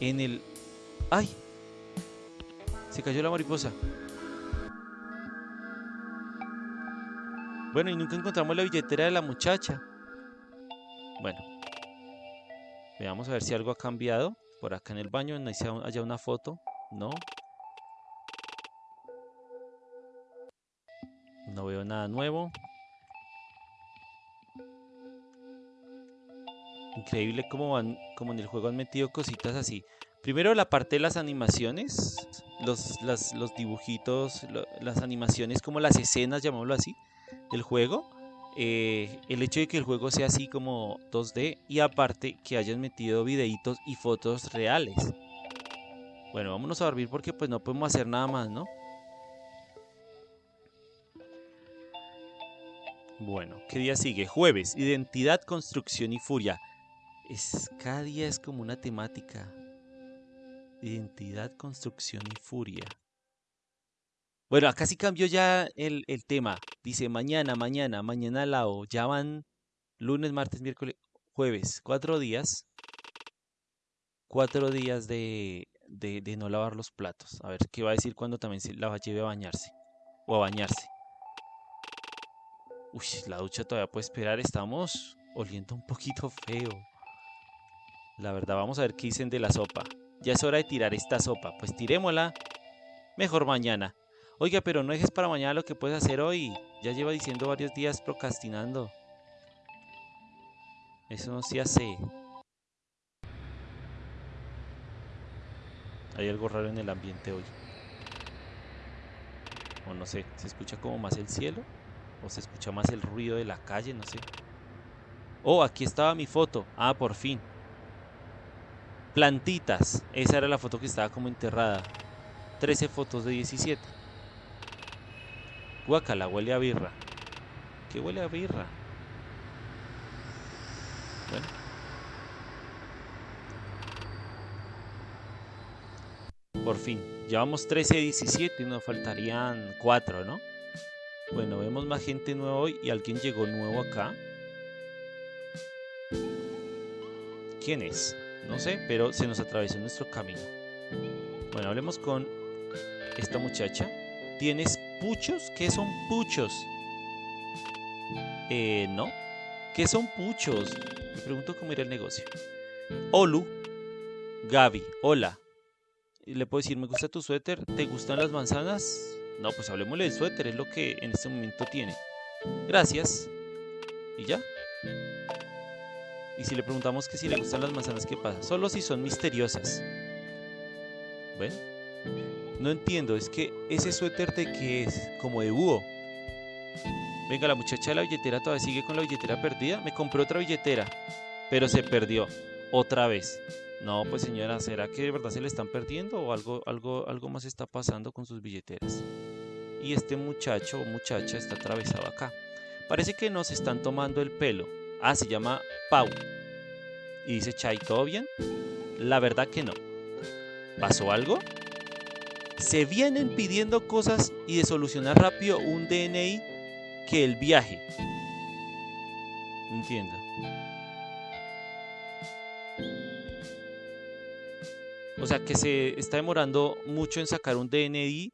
en el... ¡Ay! Se cayó la mariposa. Bueno, y nunca encontramos la billetera de la muchacha. Bueno. Veamos a ver si algo ha cambiado. Por acá en el baño no hay haya una foto. No. No veo nada nuevo. Increíble cómo van, como en el juego han metido cositas así. Primero la parte de las animaciones, los, los dibujitos, las animaciones como las escenas, llamémoslo así, del juego. Eh, el hecho de que el juego sea así como 2D y aparte que hayan metido videitos y fotos reales. Bueno, vámonos a dormir porque pues no podemos hacer nada más, ¿no? Bueno, ¿qué día sigue? Jueves, identidad, construcción y furia. Es, cada día es como una temática. Identidad, construcción y furia. Bueno, acá sí cambió ya el, tema. Dice mañana, mañana, mañana lao. Ya van lunes, martes, miércoles, jueves. Cuatro días. Cuatro días de, de, no lavar los platos. A ver qué va a decir cuando también se la lleve a bañarse. O a bañarse. Uy, la ducha todavía puede esperar. Estamos oliendo un poquito feo. La verdad, vamos a ver qué dicen de la sopa. Ya es hora de tirar esta sopa. Pues tirémosla. Mejor mañana. Oiga, pero no dejes para mañana lo que puedes hacer hoy. Ya lleva diciendo varios días procrastinando. Eso no se hace. Hay algo raro en el ambiente hoy. O no sé, ¿se escucha como más el cielo? ¿O se escucha más el ruido de la calle? No sé. Oh, aquí estaba mi foto. Ah, por fin. Plantitas. Esa era la foto que estaba como enterrada. 13 fotos de 17. Guacala, huele a birra. ¿Qué huele a birra? Bueno. Por fin. Llevamos 13 17 y nos faltarían 4, ¿no? Bueno, vemos más gente nueva hoy y alguien llegó nuevo acá. ¿Quién es? No sé, pero se nos atravesó nuestro camino. Bueno, hablemos con esta muchacha. ¿Tienes puchos? ¿Qué son puchos? Eh, no. ¿Qué son puchos? Me pregunto cómo irá el negocio. Olu. Gaby. Hola. Le puedo decir, me gusta tu suéter. ¿Te gustan las manzanas? No, pues hablemosle del suéter. Es lo que en este momento tiene. Gracias. ¿Y ya? Y si le preguntamos que si le gustan las manzanas, ¿qué pasa? Solo si son misteriosas. Bueno. No entiendo, es que ese suéter de qué es, como de búho. Venga, la muchacha de la billetera todavía sigue con la billetera perdida. Me compré otra billetera, pero se perdió otra vez. No, pues señora, ¿será que de verdad se le están perdiendo o algo, algo, algo más está pasando con sus billeteras? Y este muchacho o muchacha está atravesado acá. Parece que nos están tomando el pelo. Ah, se llama Pau. Y dice, Chay, ¿todo bien? La verdad que no. ¿Pasó algo? Se vienen pidiendo cosas y de solucionar rápido un DNI que el viaje. Entiendo. O sea que se está demorando mucho en sacar un DNI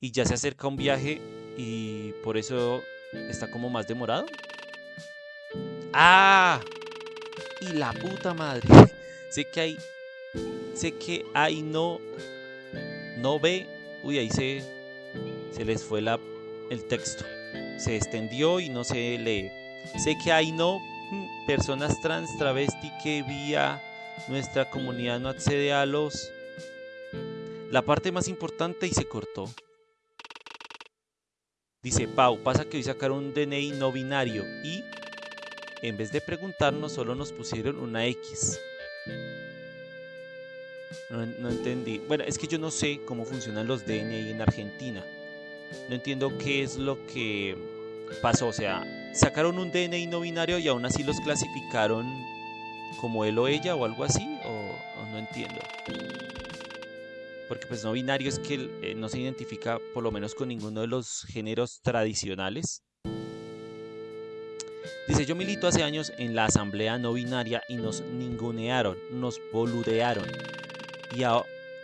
y ya se acerca un viaje y por eso está como más demorado. ¡Ah! Y la puta madre. sé que hay. Sé que hay no no ve, uy, ahí se, se les fue la, el texto. Se extendió y no se lee. Sé que hay no mm, personas trans, travesti que vía nuestra comunidad no accede a los... La parte más importante y se cortó. Dice, Pau, pasa que hoy sacaron un DNI no binario y en vez de preguntarnos solo nos pusieron una X. No, entendí. Bueno, es que yo no sé cómo funcionan los DNI en Argentina. No entiendo qué es lo que pasó. O sea, sacaron un DNI no binario y aún así los clasificaron como él o ella o algo así. O, no entiendo. porque pues no binario es que eh, no se identifica por lo menos con ninguno de los géneros tradicionales. Dice, yo milito hace años en la asamblea no binaria y nos ningunearon, nos boludearon. Y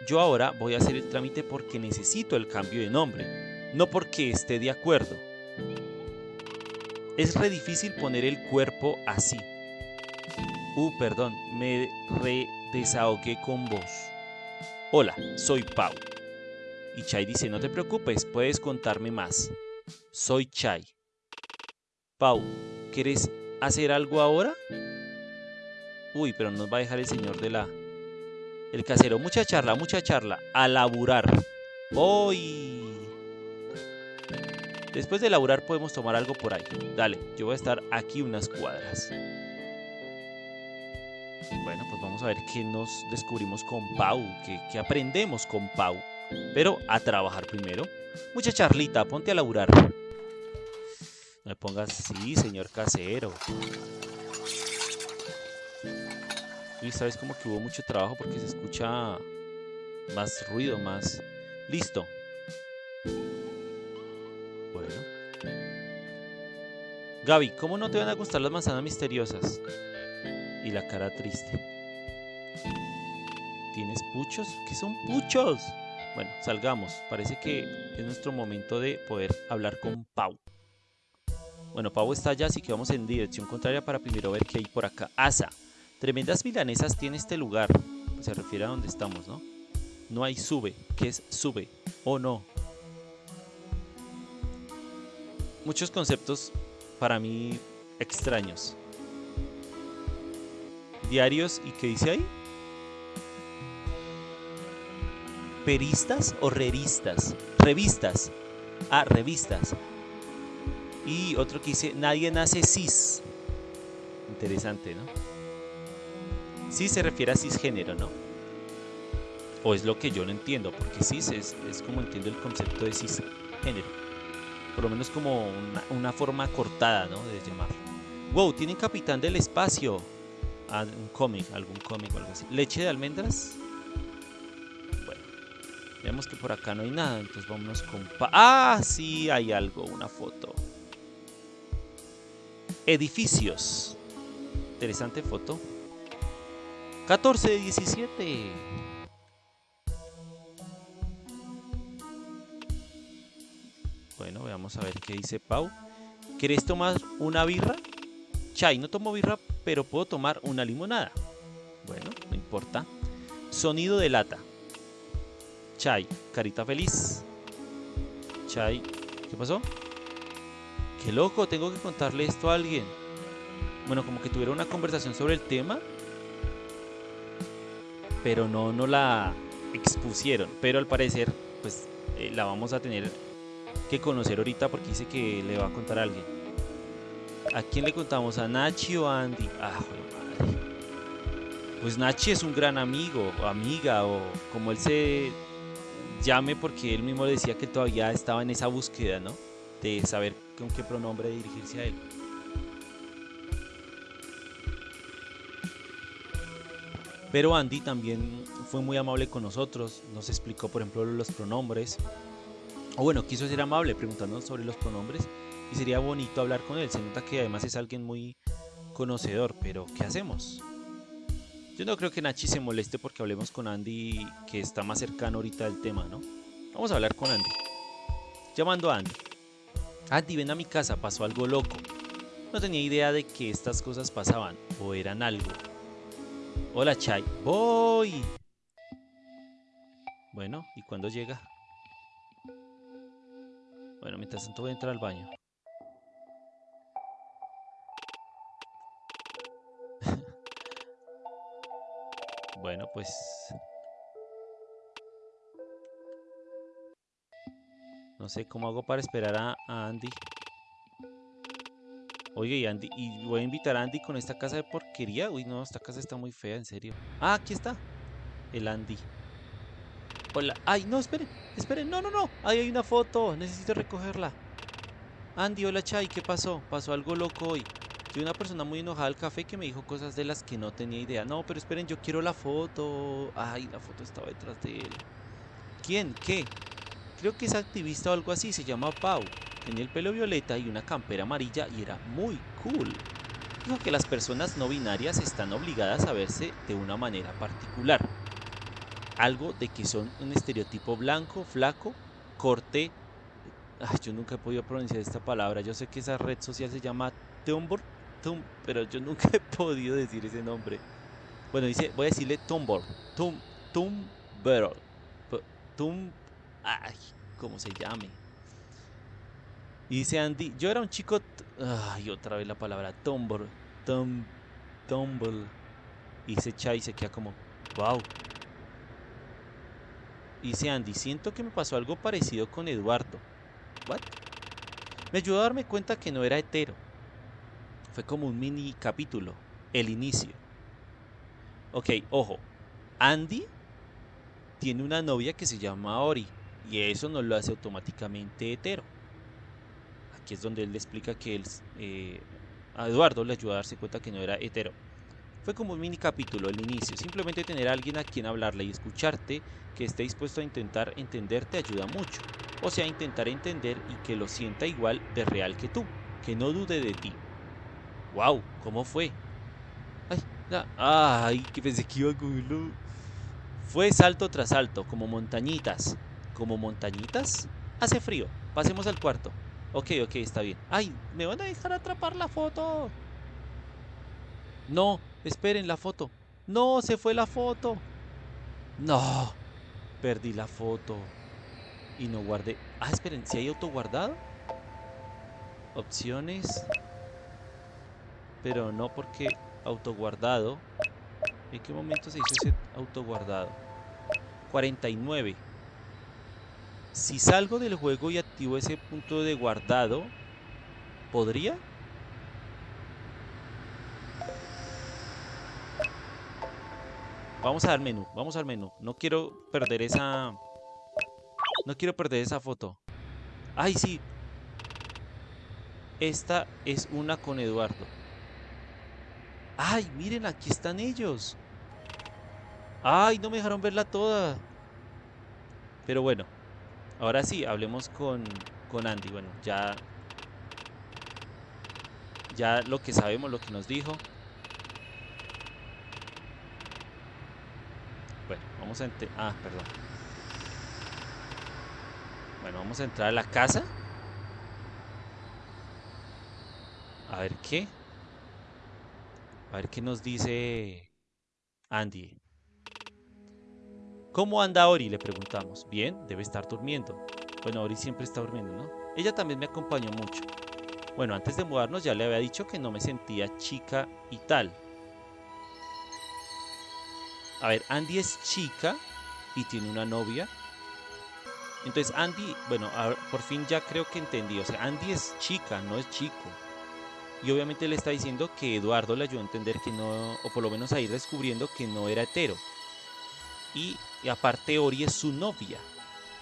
yo ahora voy a hacer el trámite porque necesito el cambio de nombre, no porque esté de acuerdo. Es re difícil poner el cuerpo así. Uh, perdón, me re desahogué con vos. Hola, soy Pau. Y Chai dice, no te preocupes, puedes contarme más. Soy Chai. Pau, ¿quieres hacer algo ahora? Uy, pero nos va a dejar el señor de la... El casero, mucha charla, mucha charla. A laburar. Hoy. Después de laburar podemos tomar algo por ahí. Dale, yo voy a estar aquí unas cuadras. Bueno, pues vamos a ver qué nos descubrimos con Pau, qué, aprendemos con Pau. Pero a trabajar primero. Mucha charlita, ponte a laburar. Me pongas así, señor casero. Y esta vez como que hubo mucho trabajo porque se escucha más ruido, más... Listo. Bueno. Gaby, ¿cómo no te van a gustar las manzanas misteriosas? y la cara triste. ¿Tienes puchos? ¿Qué son puchos? Bueno, salgamos. Parece que es nuestro momento de poder hablar con Pau. Bueno, Pau está allá, así que vamos en dirección contraria para primero ver qué hay por acá. Asa. Tremendas milanesas tiene este lugar. Se refiere a donde estamos, ¿no? No hay sube. ¿Qué es sube? ¿O no? Muchos conceptos para mí extraños diarios y ¿qué dice ahí? Peristas o revistas. Revistas. Ah, revistas. Y otro que dice, nadie nace cis. Interesante, ¿no? Cis se refiere a cisgénero, ¿no? O es lo que yo no entiendo, porque cis es, como entiendo el concepto de cisgénero. Por lo menos como una, forma cortada, ¿no? De llamarlo. Wow, tienen capitán del espacio un cómic, algún cómic o algo así. Leche de almendras. Bueno, vemos que por acá no hay nada, entonces vámonos con... ah, sí, hay algo, una foto. Edificios. Interesante foto. 14 de 17. Bueno, veamos a ver qué dice Pau. ¿Querés tomar una birra? Chai, no tomo birra, pero puedo tomar una limonada. Bueno, no importa. Sonido de lata. Chai, carita feliz. Chai, ¿qué pasó? Qué loco, tengo que contarle esto a alguien. Bueno, como que tuviera una conversación sobre el tema, pero no, no la expusieron. Pero al parecer, pues eh, la vamos a tener que conocer ahorita porque dice que le va a contar a alguien. ¿A quién le contamos? ¿A Nachi o a Andy? Ah, madre. Pues Nachi es un gran amigo o amiga o como él se llame porque él mismo decía que todavía estaba en esa búsqueda, ¿no? De saber con qué pronombre dirigirse a él. Pero Andy también fue muy amable con nosotros, nos explicó por ejemplo los pronombres. O bueno, quiso ser amable preguntándonos sobre los pronombres y sería bonito hablar con él. Se nota que además es alguien muy conocedor, pero ¿qué hacemos? Yo no creo que Nachi se moleste porque hablemos con Andy, que está más cercano ahorita del tema, ¿no? Vamos a hablar con Andy. Llamando a Andy. Andy, ven a mi casa, pasó algo loco. No tenía idea de que estas cosas pasaban, o eran algo. Hola, Chai. Voy. Bueno, ¿y cuándo llega? Bueno, mientras tanto voy a entrar al baño. Bueno, pues... No sé cómo hago para esperar a, Andy. Oye, y Andy, y voy a invitar a Andy con esta casa de porquería. Uy, no, esta casa está muy fea, en serio. Ah, aquí está. El Andy. Hola. Ay, no, esperen, esperen. No, no, no. Ahí hay una foto. Necesito recogerla. Andy, hola Chay, ¿qué pasó? Pasó algo loco hoy. Soy una persona muy enojada al café que me dijo cosas de las que no tenía idea. No, pero esperen, yo quiero la foto. Ay, la foto estaba detrás de él. ¿Quién? ¿Qué? Creo que es activista o algo así, se llama Pau. Tenía el pelo violeta y una campera amarilla y era muy cool. Dijo que las personas no binarias están obligadas a verse de una manera particular. Algo de que son un estereotipo blanco, flaco, corte... Ay, yo nunca he podido pronunciar esta palabra. Yo sé que esa red social se llama Tumblr, Tum, pero yo nunca he podido decir ese nombre. Bueno, dice, voy a decirle Tumblr, Tum, Tumblr, Tum, ay, ¿cómo se llame? Y dice Andy, yo era un chico, ay, otra vez la palabra, Tumblr, Tum, Tumble. Y dice Chai se queda como, wow. Y dice Andy, siento que me pasó algo parecido con Eduardo. ¿What? Me ayudó a darme cuenta que no era hetero. Fue como un mini capítulo, el inicio. Ok, ojo. Andy tiene una novia que se llama Ori y eso no lo hace automáticamente hetero. Aquí es donde él le explica que él, eh, a Eduardo le ayuda a darse cuenta que no era hetero. Fue como un mini capítulo, el inicio. Simplemente tener a alguien a quien hablarle y escucharte que esté dispuesto a intentar entenderte ayuda mucho. O sea, intentar entender y que lo sienta igual de real que tú. Que no dude de ti. ¡Wow! ¿Cómo fue? ¡Ay! ¡Ay! Que pensé que iba a cogerlo. Fue salto tras salto, como montañitas. ¿Como montañitas? Hace frío. Pasemos al cuarto. Ok, ok, está bien. ¡Ay! ¿Me van a dejar atrapar la foto? No, esperen la foto. No, se fue la foto. No, perdí la foto. Y no guardé. Ah, esperen, si hay autoguardado. Opciones. Pero no porque autoguardado. ¿En qué momento se hizo ese autoguardado? 49. Si salgo del juego y activo ese punto de guardado, ¿podría? Vamos al menú, vamos al menú. No quiero perder esa... No quiero perder esa foto. ¡Ay, sí! Esta es una con Eduardo. ¡Ay, miren, aquí están ellos! ¡Ay, no me dejaron verla toda! Pero bueno, ahora sí, hablemos con, con Andy. Bueno, ya... Ya lo que sabemos, lo que nos dijo. Bueno, vamos a entrar... Ah, perdón. Bueno, vamos a entrar a la casa. A ver qué. A ver qué nos dice Andy. ¿Cómo anda Ori? Le preguntamos. Bien, debe estar durmiendo. Bueno, Ori siempre está durmiendo, ¿no? Ella también me acompañó mucho. Bueno, antes de mudarnos ya le había dicho que no me sentía chica y tal. A ver, Andy es chica y tiene una novia. Entonces Andy, bueno, por fin ya creo que entendí. O sea, Andy es chica, no es chico. Y obviamente le está diciendo que Eduardo le ayudó a entender que no, o por lo menos a ir descubriendo que no era hetero. Y, aparte Ori es su novia.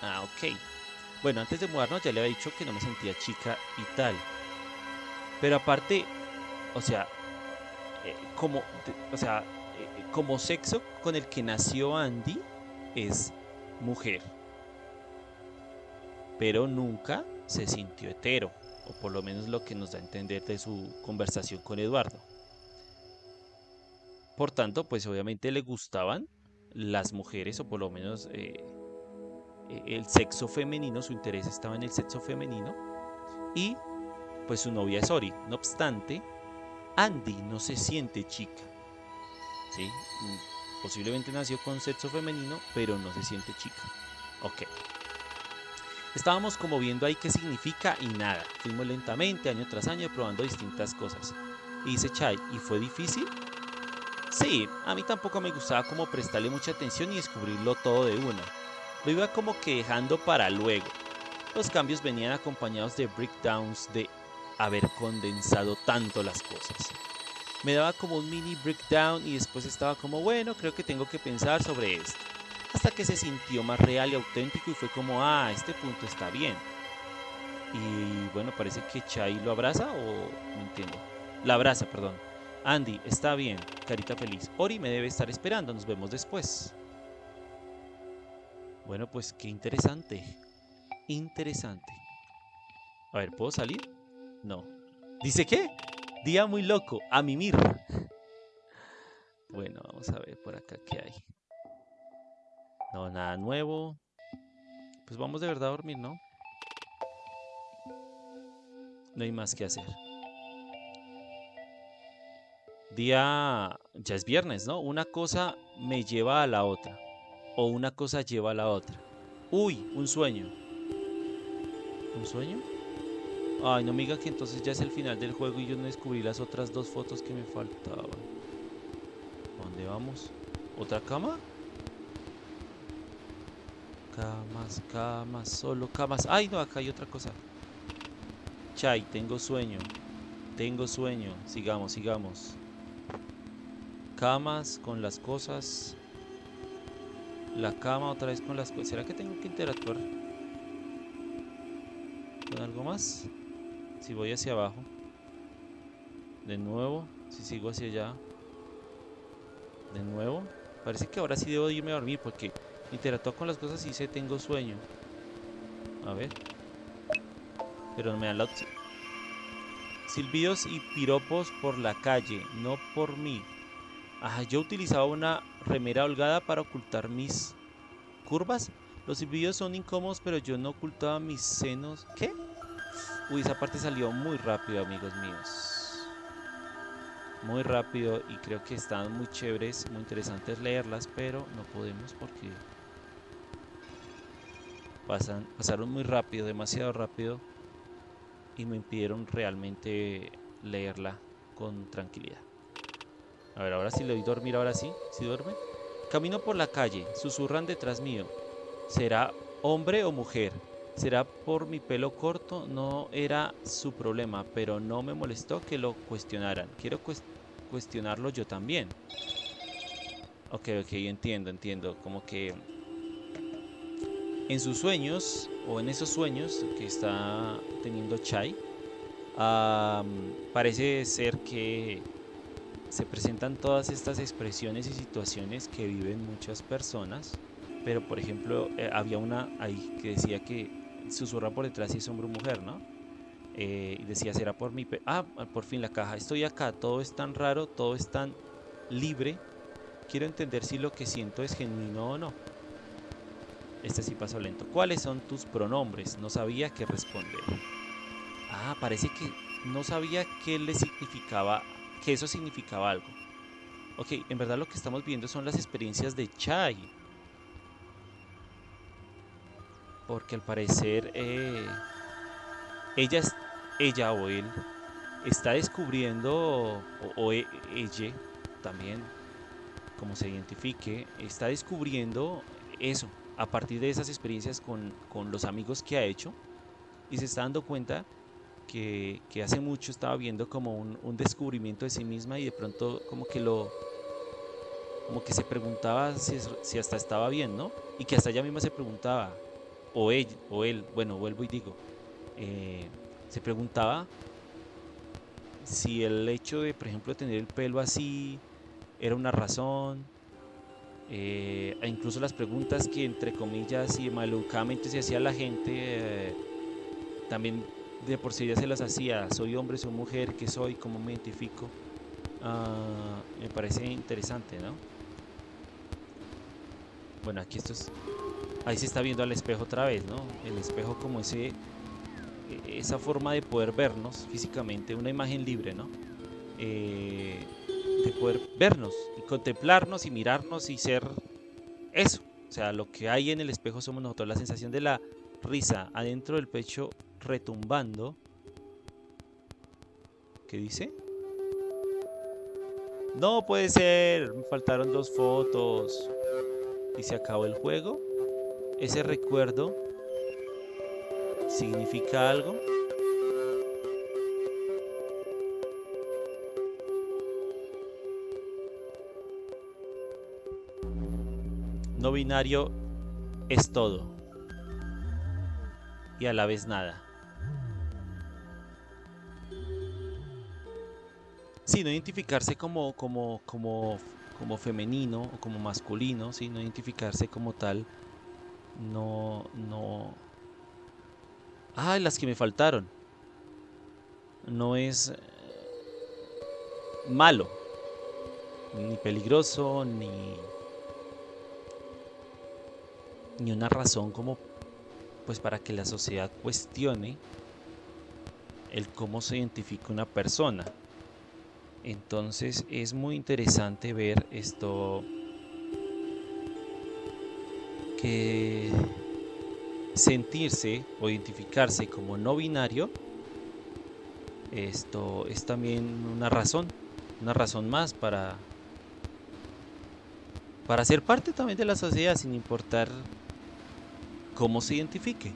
Ah, ok. Bueno, antes de mudarnos ya le había dicho que no me sentía chica y tal. Pero aparte, o sea, eh, como, o sea, como sexo con el que nació Andy es mujer. Pero nunca se sintió hetero, o por lo menos lo que nos da a entender de su conversación con Eduardo. Por tanto, pues obviamente le gustaban las mujeres, o por lo menos eh, eh, el sexo femenino, su interés estaba en el sexo femenino, y pues su novia es Ori. No obstante, Andy no se siente chica ¿sí? Posiblemente nació con sexo femenino, pero no se siente chica. Ok. Estábamos como viendo ahí qué significa y nada. Fuimos lentamente, año tras año, probando distintas cosas. Y dice Chai, ¿y fue difícil? Sí, a mí tampoco me gustaba como prestarle mucha atención y descubrirlo todo de una. Lo iba como que dejando para luego. Los cambios venían acompañados de breakdowns de haber condensado tanto las cosas me daba como un mini breakdown y después estaba como, bueno, creo que tengo que pensar sobre esto. Hasta que se sintió más real y auténtico y fue como, ah, este punto está bien. Y bueno, parece que Chai lo abraza o no entiendo. La abraza, perdón. Andy, está bien, carita feliz. Ori me debe estar esperando, nos vemos después. Bueno, pues qué interesante. Interesante. A ver, ¿puedo salir? No. ¿Dice qué? Día muy loco. A mimir. Bueno, vamos a ver por acá qué hay. No, nada nuevo. Pues vamos de verdad a dormir, ¿no? No hay más que hacer. Día... Ya es viernes, ¿no? Una cosa me lleva a la otra. O una cosa lleva a la otra. Uy, un sueño. ¿Un sueño? Ay, no me diga que entonces ya es el final del juego y yo no descubrí las otras dos fotos que me faltaban. ¿Dónde vamos? ¿Otra cama? Camas, camas, solo camas. Ay, no, acá hay otra cosa. Chay, tengo sueño. Tengo sueño. Sigamos, sigamos. Camas con las cosas. La cama otra vez con las cosas. ¿Será que tengo que interactuar con algo más? Si voy hacia abajo. De nuevo. Si sigo hacia allá. De nuevo. Parece que ahora sí debo irme a dormir porque interactúo con las cosas y sé tengo sueño. A ver. Pero me dan la opción. Silbidos y piropos por la calle, no por mí. Ajá, yo utilizaba una remera holgada para ocultar mis curvas. Los silbidos son incómodos, pero yo no ocultaba mis senos. ¿Qué? Uy, esa parte salió muy rápido, amigos míos. Muy rápido y creo que están muy chéveres, muy interesantes leerlas, pero no podemos porque pasan, pasaron muy rápido, demasiado rápido y me impidieron realmente leerla con tranquilidad. A ver, ahora sí le doy dormir, ahora sí, si duerme. Camino por la calle, susurran detrás mío. ¿Será hombre o mujer? ¿Será por mi pelo corto? No era su problema, pero no me molestó que lo cuestionaran. Quiero cuestionarlo yo también. Ok, ok, entiendo, entiendo. Como que en sus sueños, o en esos sueños que está teniendo Chai, parece ser que se presentan todas estas expresiones y situaciones que viven muchas personas. Pero, por ejemplo, eh, había una ahí que decía que susurra por detrás si es hombre o mujer, ¿no? Eh, y decía, será por mi... Ah, por fin la caja. Estoy acá, todo es tan raro, todo es tan libre. Quiero entender si lo que siento es genuino o no. Este sí pasó lento. ¿Cuáles son tus pronombres? No sabía qué responder. Ah, parece que no sabía qué le significaba, que eso significaba algo. Ok, en verdad lo que estamos viendo son las experiencias de Chai. Porque al parecer eh, ella, ella o él está descubriendo, o, e, ella también, como se identifique, está descubriendo eso, a partir de esas experiencias con, los amigos que ha hecho y se está dando cuenta que, hace mucho estaba viendo como un, descubrimiento de sí misma y de pronto como que lo como que se preguntaba si, hasta estaba bien, ¿no? Y que hasta ella misma se preguntaba, o él, o él bueno, vuelvo y digo, eh, se preguntaba si el hecho de, por ejemplo, tener el pelo así era una razón, eh, e incluso las preguntas que entre comillas y malucamente se hacía la gente, eh, también de por sí ya se las hacía, soy hombre, soy mujer, qué soy, cómo me identifico, ah, me parece interesante, ¿no? Bueno, aquí esto es, ahí se está viendo al espejo otra vez, ¿no? El espejo como ese, esa forma de poder vernos físicamente, una imagen libre, ¿no? Eh, de poder vernos y contemplarnos y mirarnos y ser eso. O sea, lo que hay en el espejo somos nosotros. La sensación de la risa adentro del pecho retumbando. ¿Qué dice? No puede ser. Me faltaron dos fotos. Y se acabó el juego. Ese recuerdo significa algo. No binario es todo y a la vez nada. Sí, no identificarse como, como, como, como femenino o como masculino, sí, no identificarse como tal no, no... Ah, las que me faltaron. No es eh, malo, ni peligroso, ni, ni una razón como pues para que la sociedad cuestione el cómo se identifica una persona. Entonces es muy interesante ver esto que sentirse o identificarse como no binario esto es también una razón, una razón más para para ser parte también de la sociedad sin importar cómo se identifique.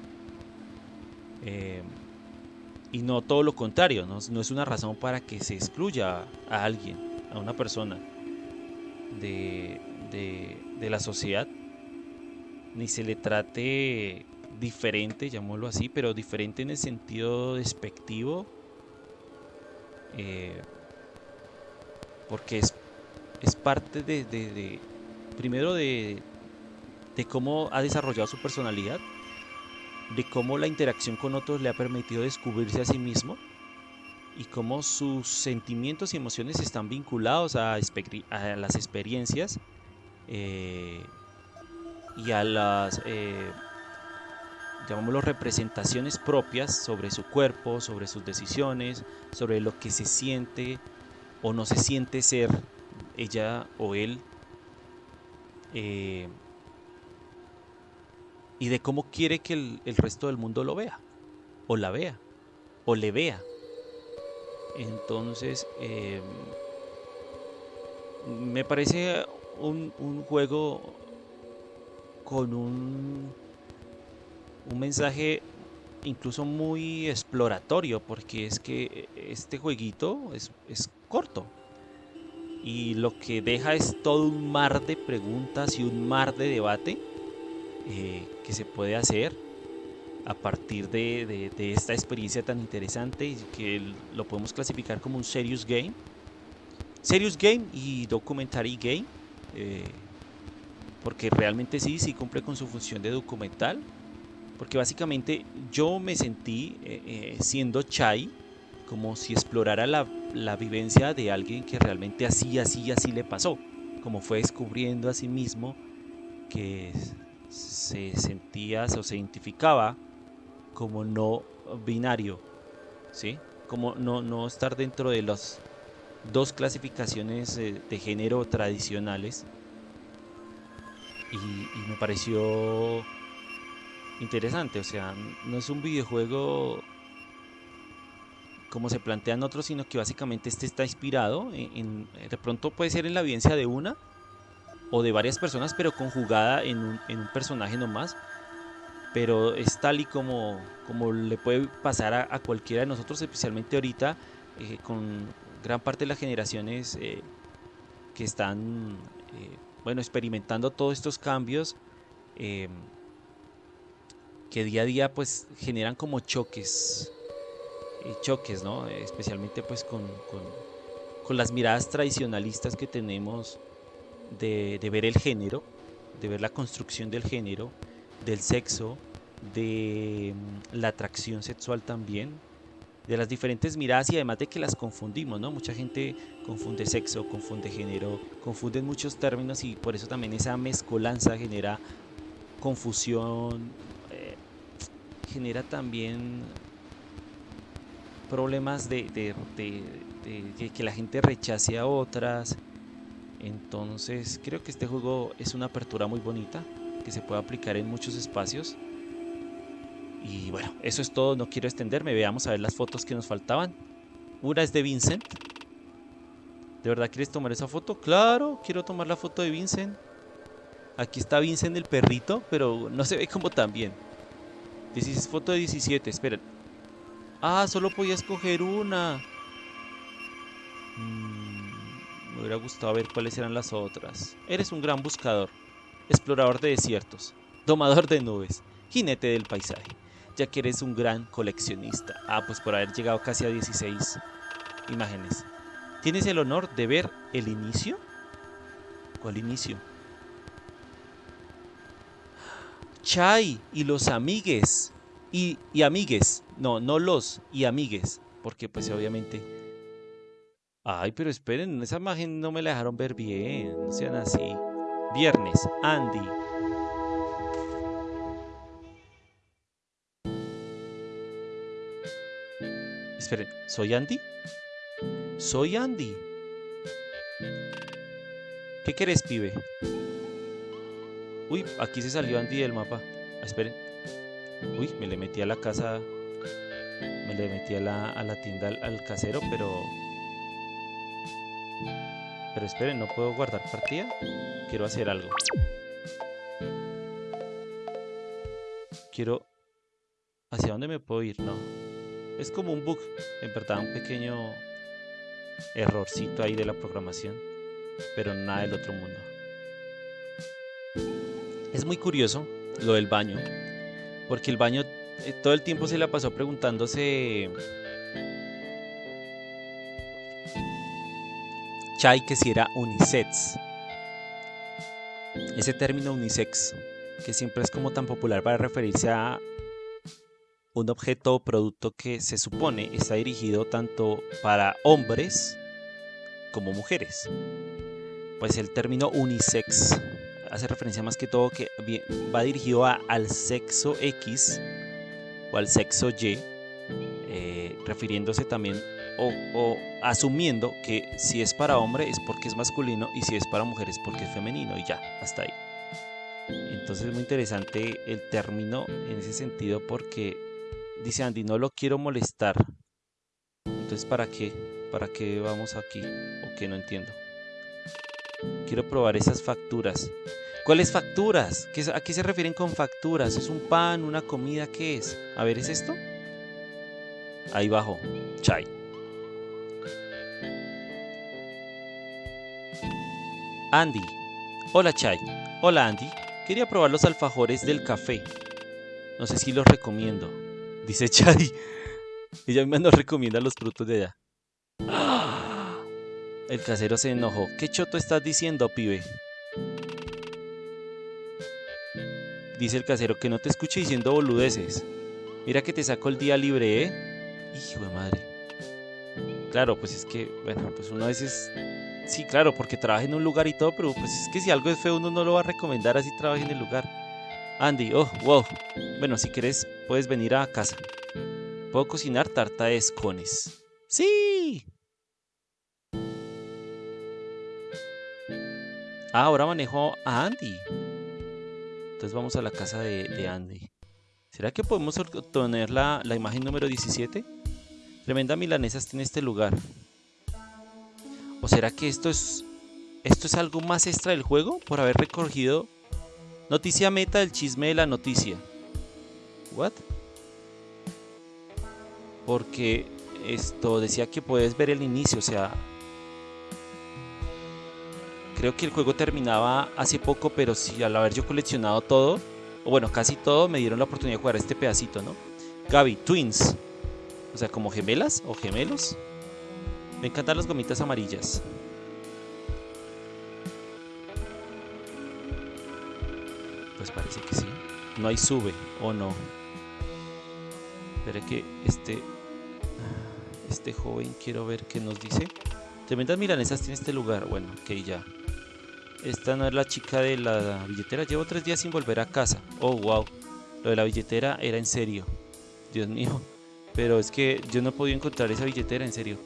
Eh, y no todo lo contrario, ¿no? es una razón para que se excluya a alguien, a una persona de, de, la sociedad, ni se le trate diferente, llamémoslo así, pero diferente en el sentido despectivo, eh, porque es, es parte de, de primero de, de cómo ha desarrollado su personalidad, de cómo la interacción con otros le ha permitido descubrirse a sí mismo y cómo sus sentimientos y emociones están vinculados a, las experiencias eh, y a las, eh, llamémoslo, representaciones propias sobre su cuerpo, sobre sus decisiones, sobre lo que se siente o no se siente ser ella o él. Eh, y de cómo quiere que el, resto del mundo lo vea, o la vea, o le vea. Entonces, em, me parece un, juego con un, un mensaje incluso muy exploratorio, porque es que este jueguito es, es corto. Y lo que deja es todo un mar de preguntas y un mar de debate eh, que se puede hacer a partir de, esta experiencia tan interesante y que lo podemos clasificar como un serious game. Serious game y documentary game. Eh, porque realmente sí, sí cumple con su función de documental. Porque básicamente yo me sentí eh, siendo Chai como si explorara la, la, vivencia de alguien que realmente así, así, así le pasó. Como fue descubriendo a sí mismo que se sentía o se identificaba como no binario, ¿sí? Como no, no estar dentro de las dos clasificaciones de género tradicionales. Y, me pareció interesante, o sea, no es un videojuego como se plantean otros, sino que básicamente este está inspirado en, de pronto puede ser en la vivencia de una o de varias personas, pero conjugada en un, en un personaje nomás. Pero es tal y como, como le puede pasar a, cualquiera de nosotros, especialmente ahorita, eh, con gran parte de las generaciones eh, que están eh, bueno, experimentando todos estos cambios que día a día pues generan como choques, choques, ¿no? Especialmente pues con, con, con las miradas tradicionalistas que tenemos de, ver el género, de ver la construcción del género, del sexo, de mm, la atracción sexual también, de las diferentes miradas y además de que las confundimos, ¿no? Mucha gente confunde sexo, confunde género, confunde muchos términos y por eso también esa mezcolanza genera confusión, eh, genera también problemas de, que la gente rechace a otras, entonces creo que este juego es una apertura muy bonita que se puede aplicar en muchos espacios. Y bueno, eso es todo, no quiero extenderme, veamos a ver las fotos que nos faltaban. Una es de Vincent. ¿De verdad quieres tomar esa foto? Claro, quiero tomar la foto de Vincent. Aquí está Vincent el perrito, pero no se ve como tan bien. Es foto de 17, esperen. Ah, solo podía escoger una. Mm. Me hubiera gustado ver cuáles eran las otras. Eres un gran buscador, explorador de desiertos, domador de nubes, jinete del paisaje, ya que eres un gran coleccionista. Ah, pues por haber llegado casi a 16 imágenes. ¿Tienes el honor de ver el inicio? ¿Cuál inicio? Chai y los amigues. Y, y amigues. No, no los, y amigues. Porque pues obviamente... Ay, pero esperen, esa imagen no me la dejaron ver bien. No sean así. Viernes, Andy. Esperen, ¿soy Andy? Soy Andy. ¿Qué querés, pibe? Uy, aquí se salió Andy del mapa. Ah, esperen. Uy, me le metí a la casa. Me le metí a la, a la tienda al, casero, pero... Pero esperen, ¿no puedo guardar partida? Quiero hacer algo. Quiero... ¿Hacia dónde me puedo ir? No. Es como un bug. En verdad, un pequeño errorcito ahí de la programación. Pero nada del otro mundo. Es muy curioso lo del baño, porque el baño eh, todo el tiempo se la pasó preguntándose Chai que si era unisex. Ese término unisex, que siempre es como tan popular para referirse a un objeto o producto que se supone está dirigido tanto para hombres como mujeres. Pues el término unisex hace referencia más que todo que va dirigido al sexo X o al sexo Y, refiriéndose también o, asumiendo que si es para hombre es porque es masculino y si es para mujer es porque es femenino y ya, hasta ahí. Entonces es muy interesante el término en ese sentido porque dice Andy, no lo quiero molestar. Entonces, ¿para qué? ¿Para qué vamos aquí? ¿O qué no entiendo? Quiero probar esas facturas. ¿Cuáles facturas? ¿A qué se refieren con facturas? ¿Es un pan, una comida? ¿Qué es? A ver, ¿es esto? Ahí bajo. Chai. Andy. Hola Chai. Hola Andy. Quería probar los alfajores del café. No sé si los recomiendo. Dice Chai. Ella me nos recomienda los frutos de allá. El casero se enojó. ¿Qué choto estás diciendo, pibe? Dice el casero que no te escuche diciendo boludeces. Mira que te saco el día libre, ¿eh? Hijo de madre. Claro, pues es que, bueno, pues uno a veces... Sí, claro, porque trabaja en un lugar y todo, pero pues es que si algo es feo uno no lo va a recomendar así trabaje en el lugar. Andy, oh, wow. Bueno, si quieres puedes venir a casa. Puedo cocinar tarta de escones. ¡Sí! Ah, ahora manejo a Andy. Entonces vamos a la casa de, Andy. ¿Será que podemos obtener la, la, imagen número 17? Tremenda milanesa está en este lugar. ¿O será que esto es, esto es algo más extra del juego? Por haber recogido noticia meta del chisme de la noticia. ¿What? Porque esto decía que puedes ver el inicio, o sea, creo que el juego terminaba hace poco, pero si al haber yo coleccionado todo, o bueno, casi todo, me dieron la oportunidad de jugar este pedacito, ¿no? Gaby, Twins. O sea, como gemelas o gemelos. Me encantan las gomitas amarillas. Pues parece que sí. No hay sube, o no. Espera que este... Este joven quiero ver qué nos dice. Tremendas milanesas tiene este lugar. Bueno, ok, ya. Esta no es la chica de la billetera. Llevo tres días sin volver a casa. Oh, wow. Lo de la billetera era en serio. Dios mío. Pero es que yo no podía encontrar esa billetera, en serio.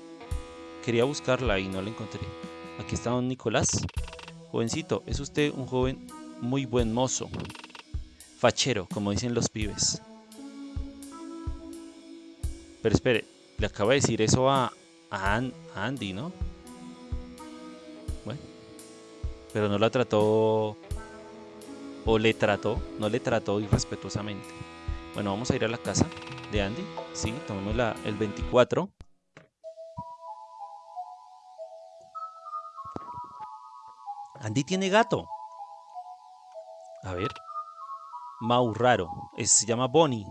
Quería buscarla y no la encontré. Aquí está don Nicolás. Jovencito, es usted un joven muy buen mozo. Fachero, como dicen los pibes. Pero espere, le acaba de decir eso a, a Andy, ¿no? pero no la trató o le trató, no le trató irrespetuosamente. Bueno, vamos a ir a la casa de Andy. Sí, tomemos la, el 24. Andy tiene gato. A ver. Mau raro. se llama Bonnie.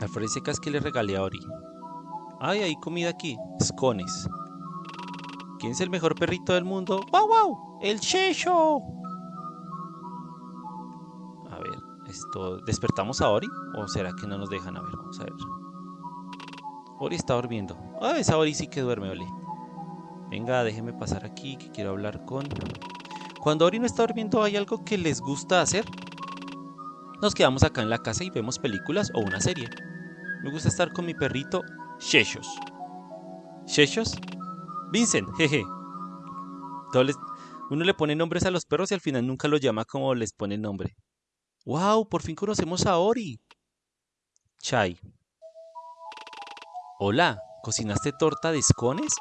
Alfred secas que le regalé a Ori. Ay, hay comida aquí. Scones. ¿Quién es el mejor perrito del mundo? ¡Wow, wow! ¡El Checho! ¿Despertamos a Ori? ¿O será que no nos dejan? A ver, vamos a ver. Ori está durmiendo. Ah, esa Ori sí que duerme, ole. Venga, déjeme pasar aquí que quiero hablar con... Cuando Ori no está durmiendo, ¿hay algo que les gusta hacer? Nos quedamos acá en la casa y vemos películas o una serie. Me gusta estar con mi perrito, Sheshos. ¿Sheshos? Vincent, jeje. Uno le pone nombres a los perros y al final nunca los llama como les pone nombre. ¡Wow! Por fin conocemos a Ori. Chai. Hola, ¿cocinaste torta de escones?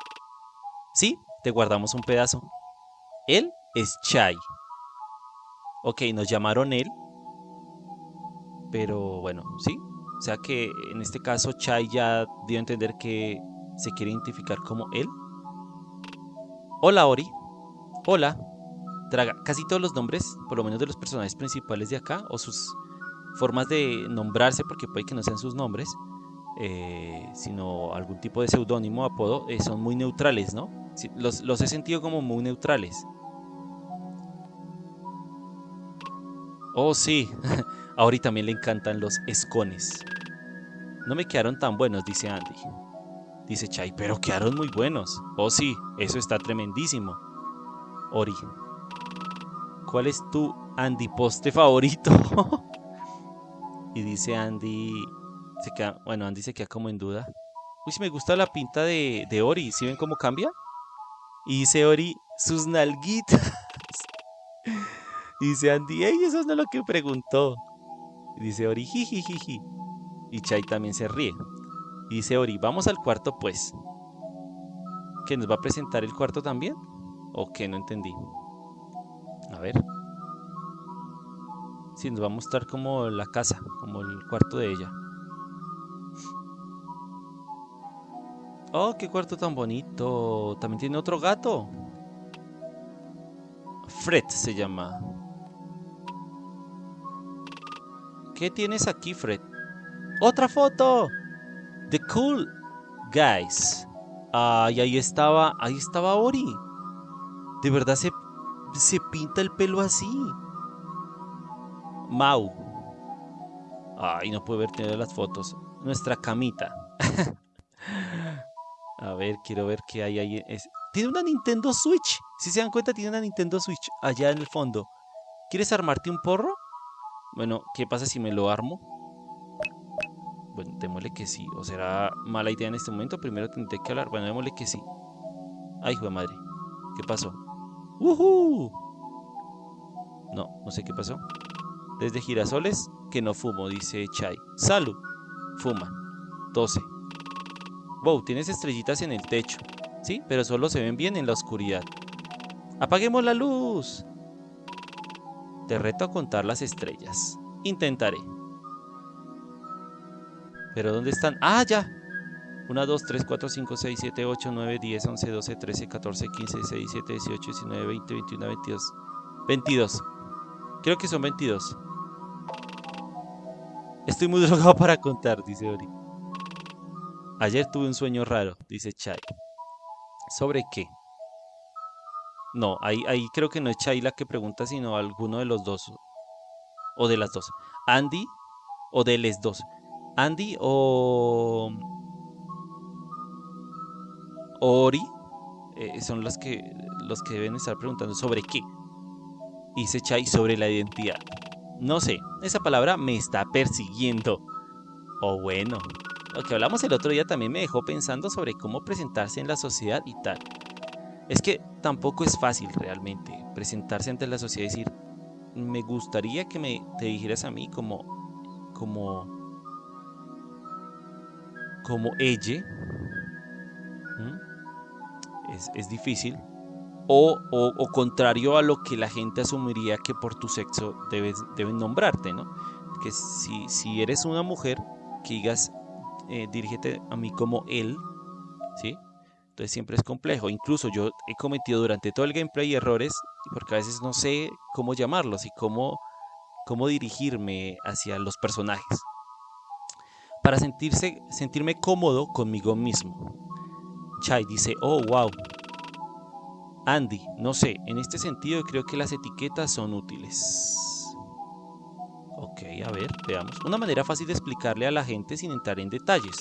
Sí, te guardamos un pedazo. Él es Chai. Ok, nos llamaron él. Pero bueno, sí. O sea que en este caso Chai ya dio a entender que se quiere identificar como él. Hola Ori. Hola. Traga casi todos los nombres, por lo menos de los personajes principales de acá, o sus formas de nombrarse, porque puede que no sean sus nombres, eh, sino algún tipo de seudónimo, apodo, eh, son muy neutrales, ¿no? los, he sentido como muy neutrales. Oh, sí. A Ori también le encantan los escones. No me quedaron tan buenos, dice Andy. Dice Chai, pero quedaron muy buenos. Oh sí, eso está tremendísimo. Ori, ¿cuál es tu Andy poste favorito? y dice Andy, bueno, Andy se queda como en duda. Uy, si me gusta la pinta de, de Ori, ¿sí ven cómo cambia? Y dice Ori, sus nalguitas. y dice Andy, ey, eso no es lo que preguntó. Y dice Ori, jijijiji. Y Chai también se ríe. Y dice Ori, vamos al cuarto pues. ¿Que nos va a presentar el cuarto también? ¿O qué? No entendí. A ver. Sí, nos va a mostrar como la casa, como el cuarto de ella. Oh, qué cuarto tan bonito. También tiene otro gato. Fred se llama. ¿Qué tienes aquí, Fred? ¡Otra foto! The Cool Guys. Ay, ahí estaba, ahí estaba Ori. De verdad se, se pinta el pelo así. Mau. Ay, no puedo ver tener las fotos. Nuestra camita. A ver, quiero ver qué hay ahí. Tiene una Nintendo Switch. Si se dan cuenta, tiene una Nintendo Switch allá en el fondo. ¿Quieres armarte un porro? Bueno, ¿qué pasa si me lo armo? Bueno, démosle que sí. ¿O será mala idea en este momento? Primero tendré que hablar. Bueno, démosle que sí. Ay, hijo de madre. ¿Qué pasó? ¡Woohoo! No, no sé qué pasó. Desde girasoles que no fumo, dice Chai. Salud. Fuma. 12. Wow, tienes estrellitas en el techo. Sí, pero solo se ven bien en la oscuridad. ¡Apaguemos la luz! Te reto a contar las estrellas. Intentaré. ¿Pero dónde están? ¡Ah, ya! 1, 2, 3, 4, 5, 6, 7, 8, 9, 10, 11, 12, 13, 14, 15, 16, 17, 18, 19, 20, 21, 22. 22. Creo que son 22. Estoy muy drogado para contar, dice Ori. Ayer tuve un sueño raro, dice Chai. ¿Sobre qué? No, ahí, ahí creo que no es Chai la que pregunta, sino alguno de los dos. O de las dos. Andy o de les dos. Andy o Ori eh, son las que, los que deben estar preguntando sobre qué. Y se Chai sobre la identidad. No sé, esa palabra me está persiguiendo. O bueno, lo que hablamos el otro día también me dejó pensando sobre cómo presentarse en la sociedad y tal. Es que tampoco es fácil realmente presentarse ante la sociedad y decir, me gustaría que me te dijeras a mí como, como, como ella. Es, difícil. O, o, contrario a lo que la gente asumiría que por tu sexo debes, deben nombrarte, ¿no? Que si, si eres una mujer, que digas, eh, dirígete a mí como él, ¿sí? Entonces siempre es complejo. Incluso yo he cometido durante todo el gameplay errores porque a veces no sé cómo llamarlos y cómo, cómo dirigirme hacia los personajes. Para sentirse, sentirme cómodo conmigo mismo. Chai dice, oh, wow. Andy, no sé, en este sentido creo que las etiquetas son útiles. Ok, a ver, veamos. Una manera fácil de explicarle a la gente sin entrar en detalles.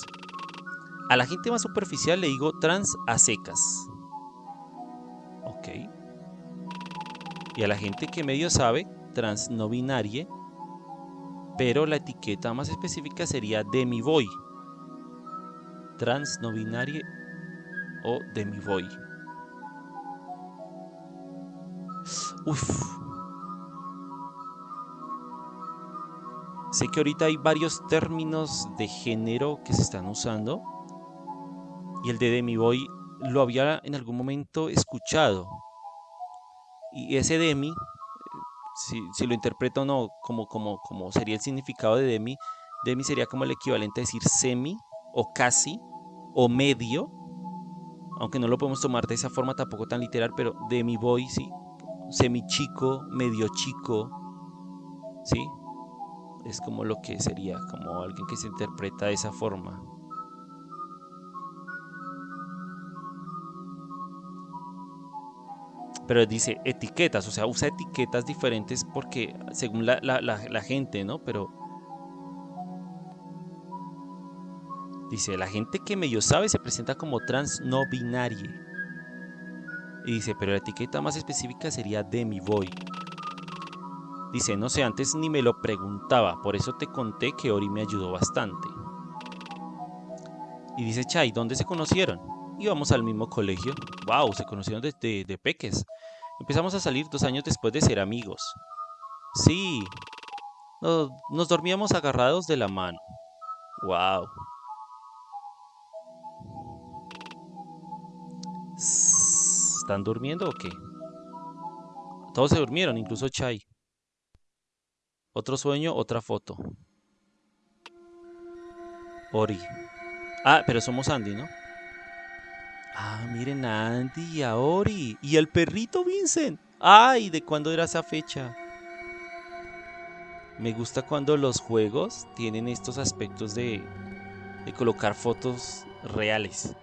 A la gente más superficial le digo trans a secas. Ok. Y a la gente que medio sabe, trans no. Pero la etiqueta más específica sería demi-boy. Trans no o demi-boy. Uf. Sé que ahorita hay varios términos de género que se están usando. Y el de Demi Boy lo había en algún momento escuchado. Y ese Demi, si, lo interpreto o no, como, como, como sería el significado de Demi, Demi sería como el equivalente a decir semi o casi o medio. Aunque no lo podemos tomar de esa forma tampoco tan literal, pero Demi Boy, sí. Semi chico, medio chico. ¿Sí? Es como lo que sería, como alguien que se interpreta de esa forma. pero dice etiquetas, o sea, usa etiquetas diferentes porque según la, gente, ¿no? Pero dice, la gente que medio sabe se presenta como trans no binaria. Y dice, pero la etiqueta más específica sería demi boy. Dice, no sé, antes ni me lo preguntaba, por eso te conté que Ori me ayudó bastante. Y dice, Chai, ¿dónde se conocieron? Íbamos al mismo colegio. Wow, se conocieron desde de peques. Empezamos a salir dos años después de ser amigos. Sí, nos, dormíamos agarrados de la mano. Wow. ¿Están durmiendo o qué? Todos se durmieron, incluso Chai. Otro sueño, otra foto. Ori. Ah, pero somos Andy, ¿no? Ah, miren a Andy y a Ori. Y el perrito Vincent. Ay, ¿de cuándo era esa fecha? Me gusta cuando los juegos tienen estos aspectos de, de colocar fotos reales.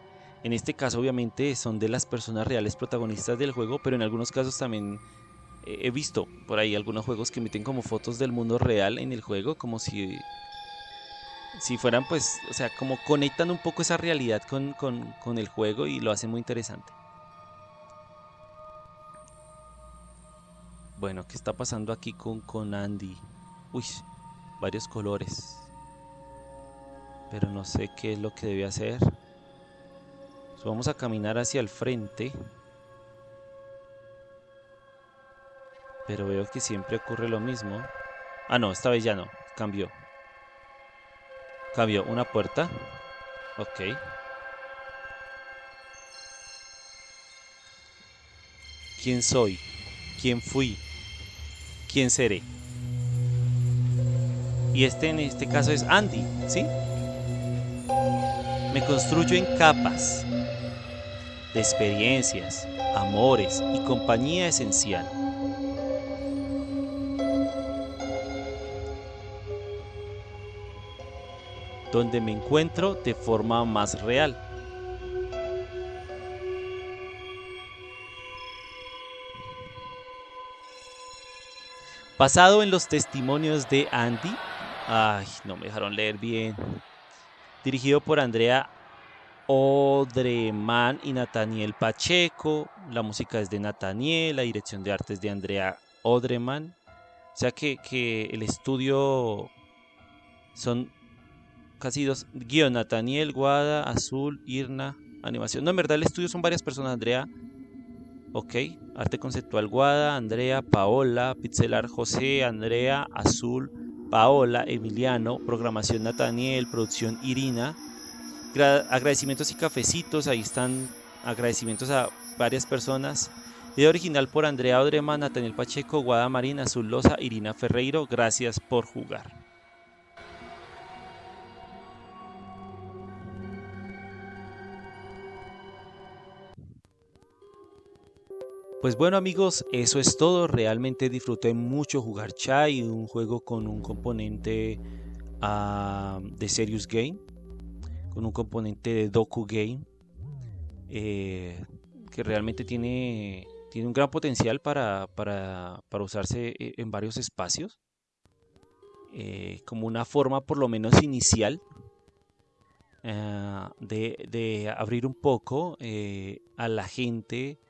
En este caso obviamente son de las personas reales protagonistas del juego, pero en algunos casos también he visto por ahí algunos juegos que meten como fotos del mundo real en el juego, como si si fueran pues, o sea, como conectan un poco esa realidad con, el juego y lo hacen muy interesante. Bueno, ¿qué está pasando aquí con, con Andy? Uy, varios colores. Pero no sé qué es lo que debe hacer. Vamos a caminar hacia el frente. Pero veo que siempre ocurre lo mismo. Ah, no, esta vez ya no. Cambió. Cambio una puerta. Ok. ¿Quién soy? ¿Quién fui? ¿Quién seré? Y este en este caso es Andy, ¿sí? Me construyo en capas de experiencias, amores y compañía esencial. donde me encuentro de forma más real. Basado en los testimonios de Andy, ay, no me dejaron leer bien. Dirigido por Andrea Odreman y Nathaniel Pacheco. La música es de Nathaniel, la dirección de arte es de Andrea Odreman. O sea que, que el estudio son casi dos. Guión, Nathaniel, Guada, Azul, Irna, animación. No, en verdad el estudio son varias personas, Andrea. Ok, arte conceptual Guada, Andrea, Paola, pixelar José, Andrea, Azul, Paola, Emiliano, programación Nathaniel, producción Irina, agradecimientos y cafecitos, ahí están agradecimientos a varias personas. Video original por Andrea Odrema, Nathaniel Pacheco, Guada Marina, Azul Irina Ferreiro, gracias por jugar. Pues bueno amigos, eso es todo. Realmente disfruté mucho jugar Chai, un juego con un componente ah, de Serious Game, con un componente de Doku Game, eh, que realmente tiene, tiene un gran potencial para, para, para usarse eh, en varios espacios. eh, como una forma por lo menos inicial eh, de, abrir un poco a la gente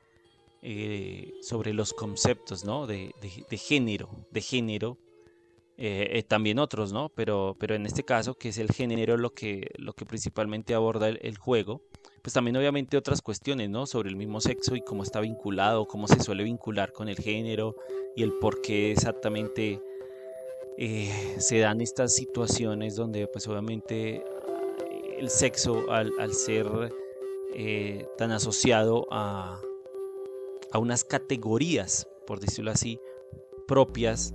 sobre los conceptos ¿no? de, género, de género, también otros, ¿no? Pero, pero en este caso, que es el género lo que, lo que principalmente aborda el, juego, pues también obviamente otras cuestiones, ¿no? Sobre el mismo sexo y cómo está vinculado, cómo se suele vincular con el género y el por qué exactamente eh, se dan estas situaciones donde pues obviamente el sexo al, ser eh, tan asociado a, a, unas categorías, por decirlo así, propias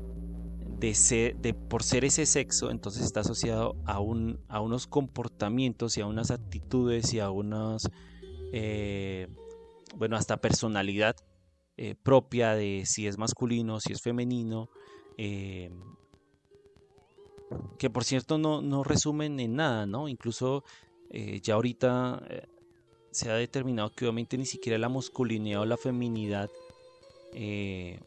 de por ser ese sexo, entonces está asociado a, un, a unos comportamientos y a unas actitudes y a unas, eh, bueno, hasta personalidad propia de si es masculino, si es femenino, que por cierto no, resumen en nada, ¿no? Incluso eh, ya ahorita eh, se ha determinado que obviamente ni siquiera la masculinidad o la feminidad eh,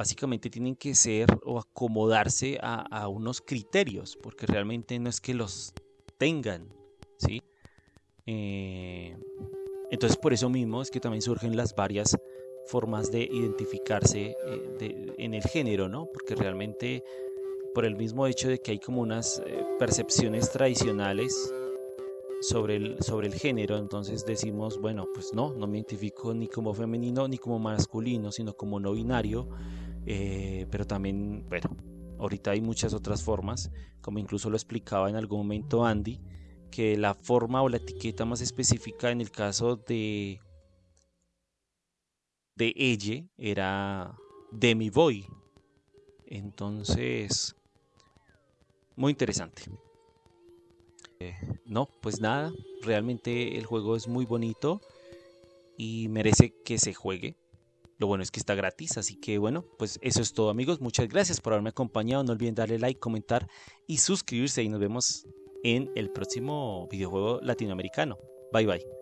básicamente tienen que ser o acomodarse a, unos criterios, porque realmente no es que los tengan, ¿sí? entonces por eso mismo es que también surgen las varias formas de identificarse en el género, ¿no? Porque realmente por el mismo hecho de que hay como unas eh, percepciones tradicionales sobre el, sobre el género, entonces decimos, bueno, pues no, no me identifico ni como femenino ni como masculino, sino como no binario, eh, pero también, bueno, ahorita hay muchas otras formas, como incluso lo explicaba en algún momento Andy, que la forma o la etiqueta más específica en el caso de de ella era Demi Boy. Entonces, muy interesante. Eh, no, pues nada, realmente el juego es muy bonito y merece que se juegue. Lo bueno es que está gratis, así que bueno, pues eso es todo amigos. Muchas gracias por haberme acompañado. No olviden darle like, comentar y suscribirse y nos vemos en el próximo videojuego latinoamericano. Bye bye.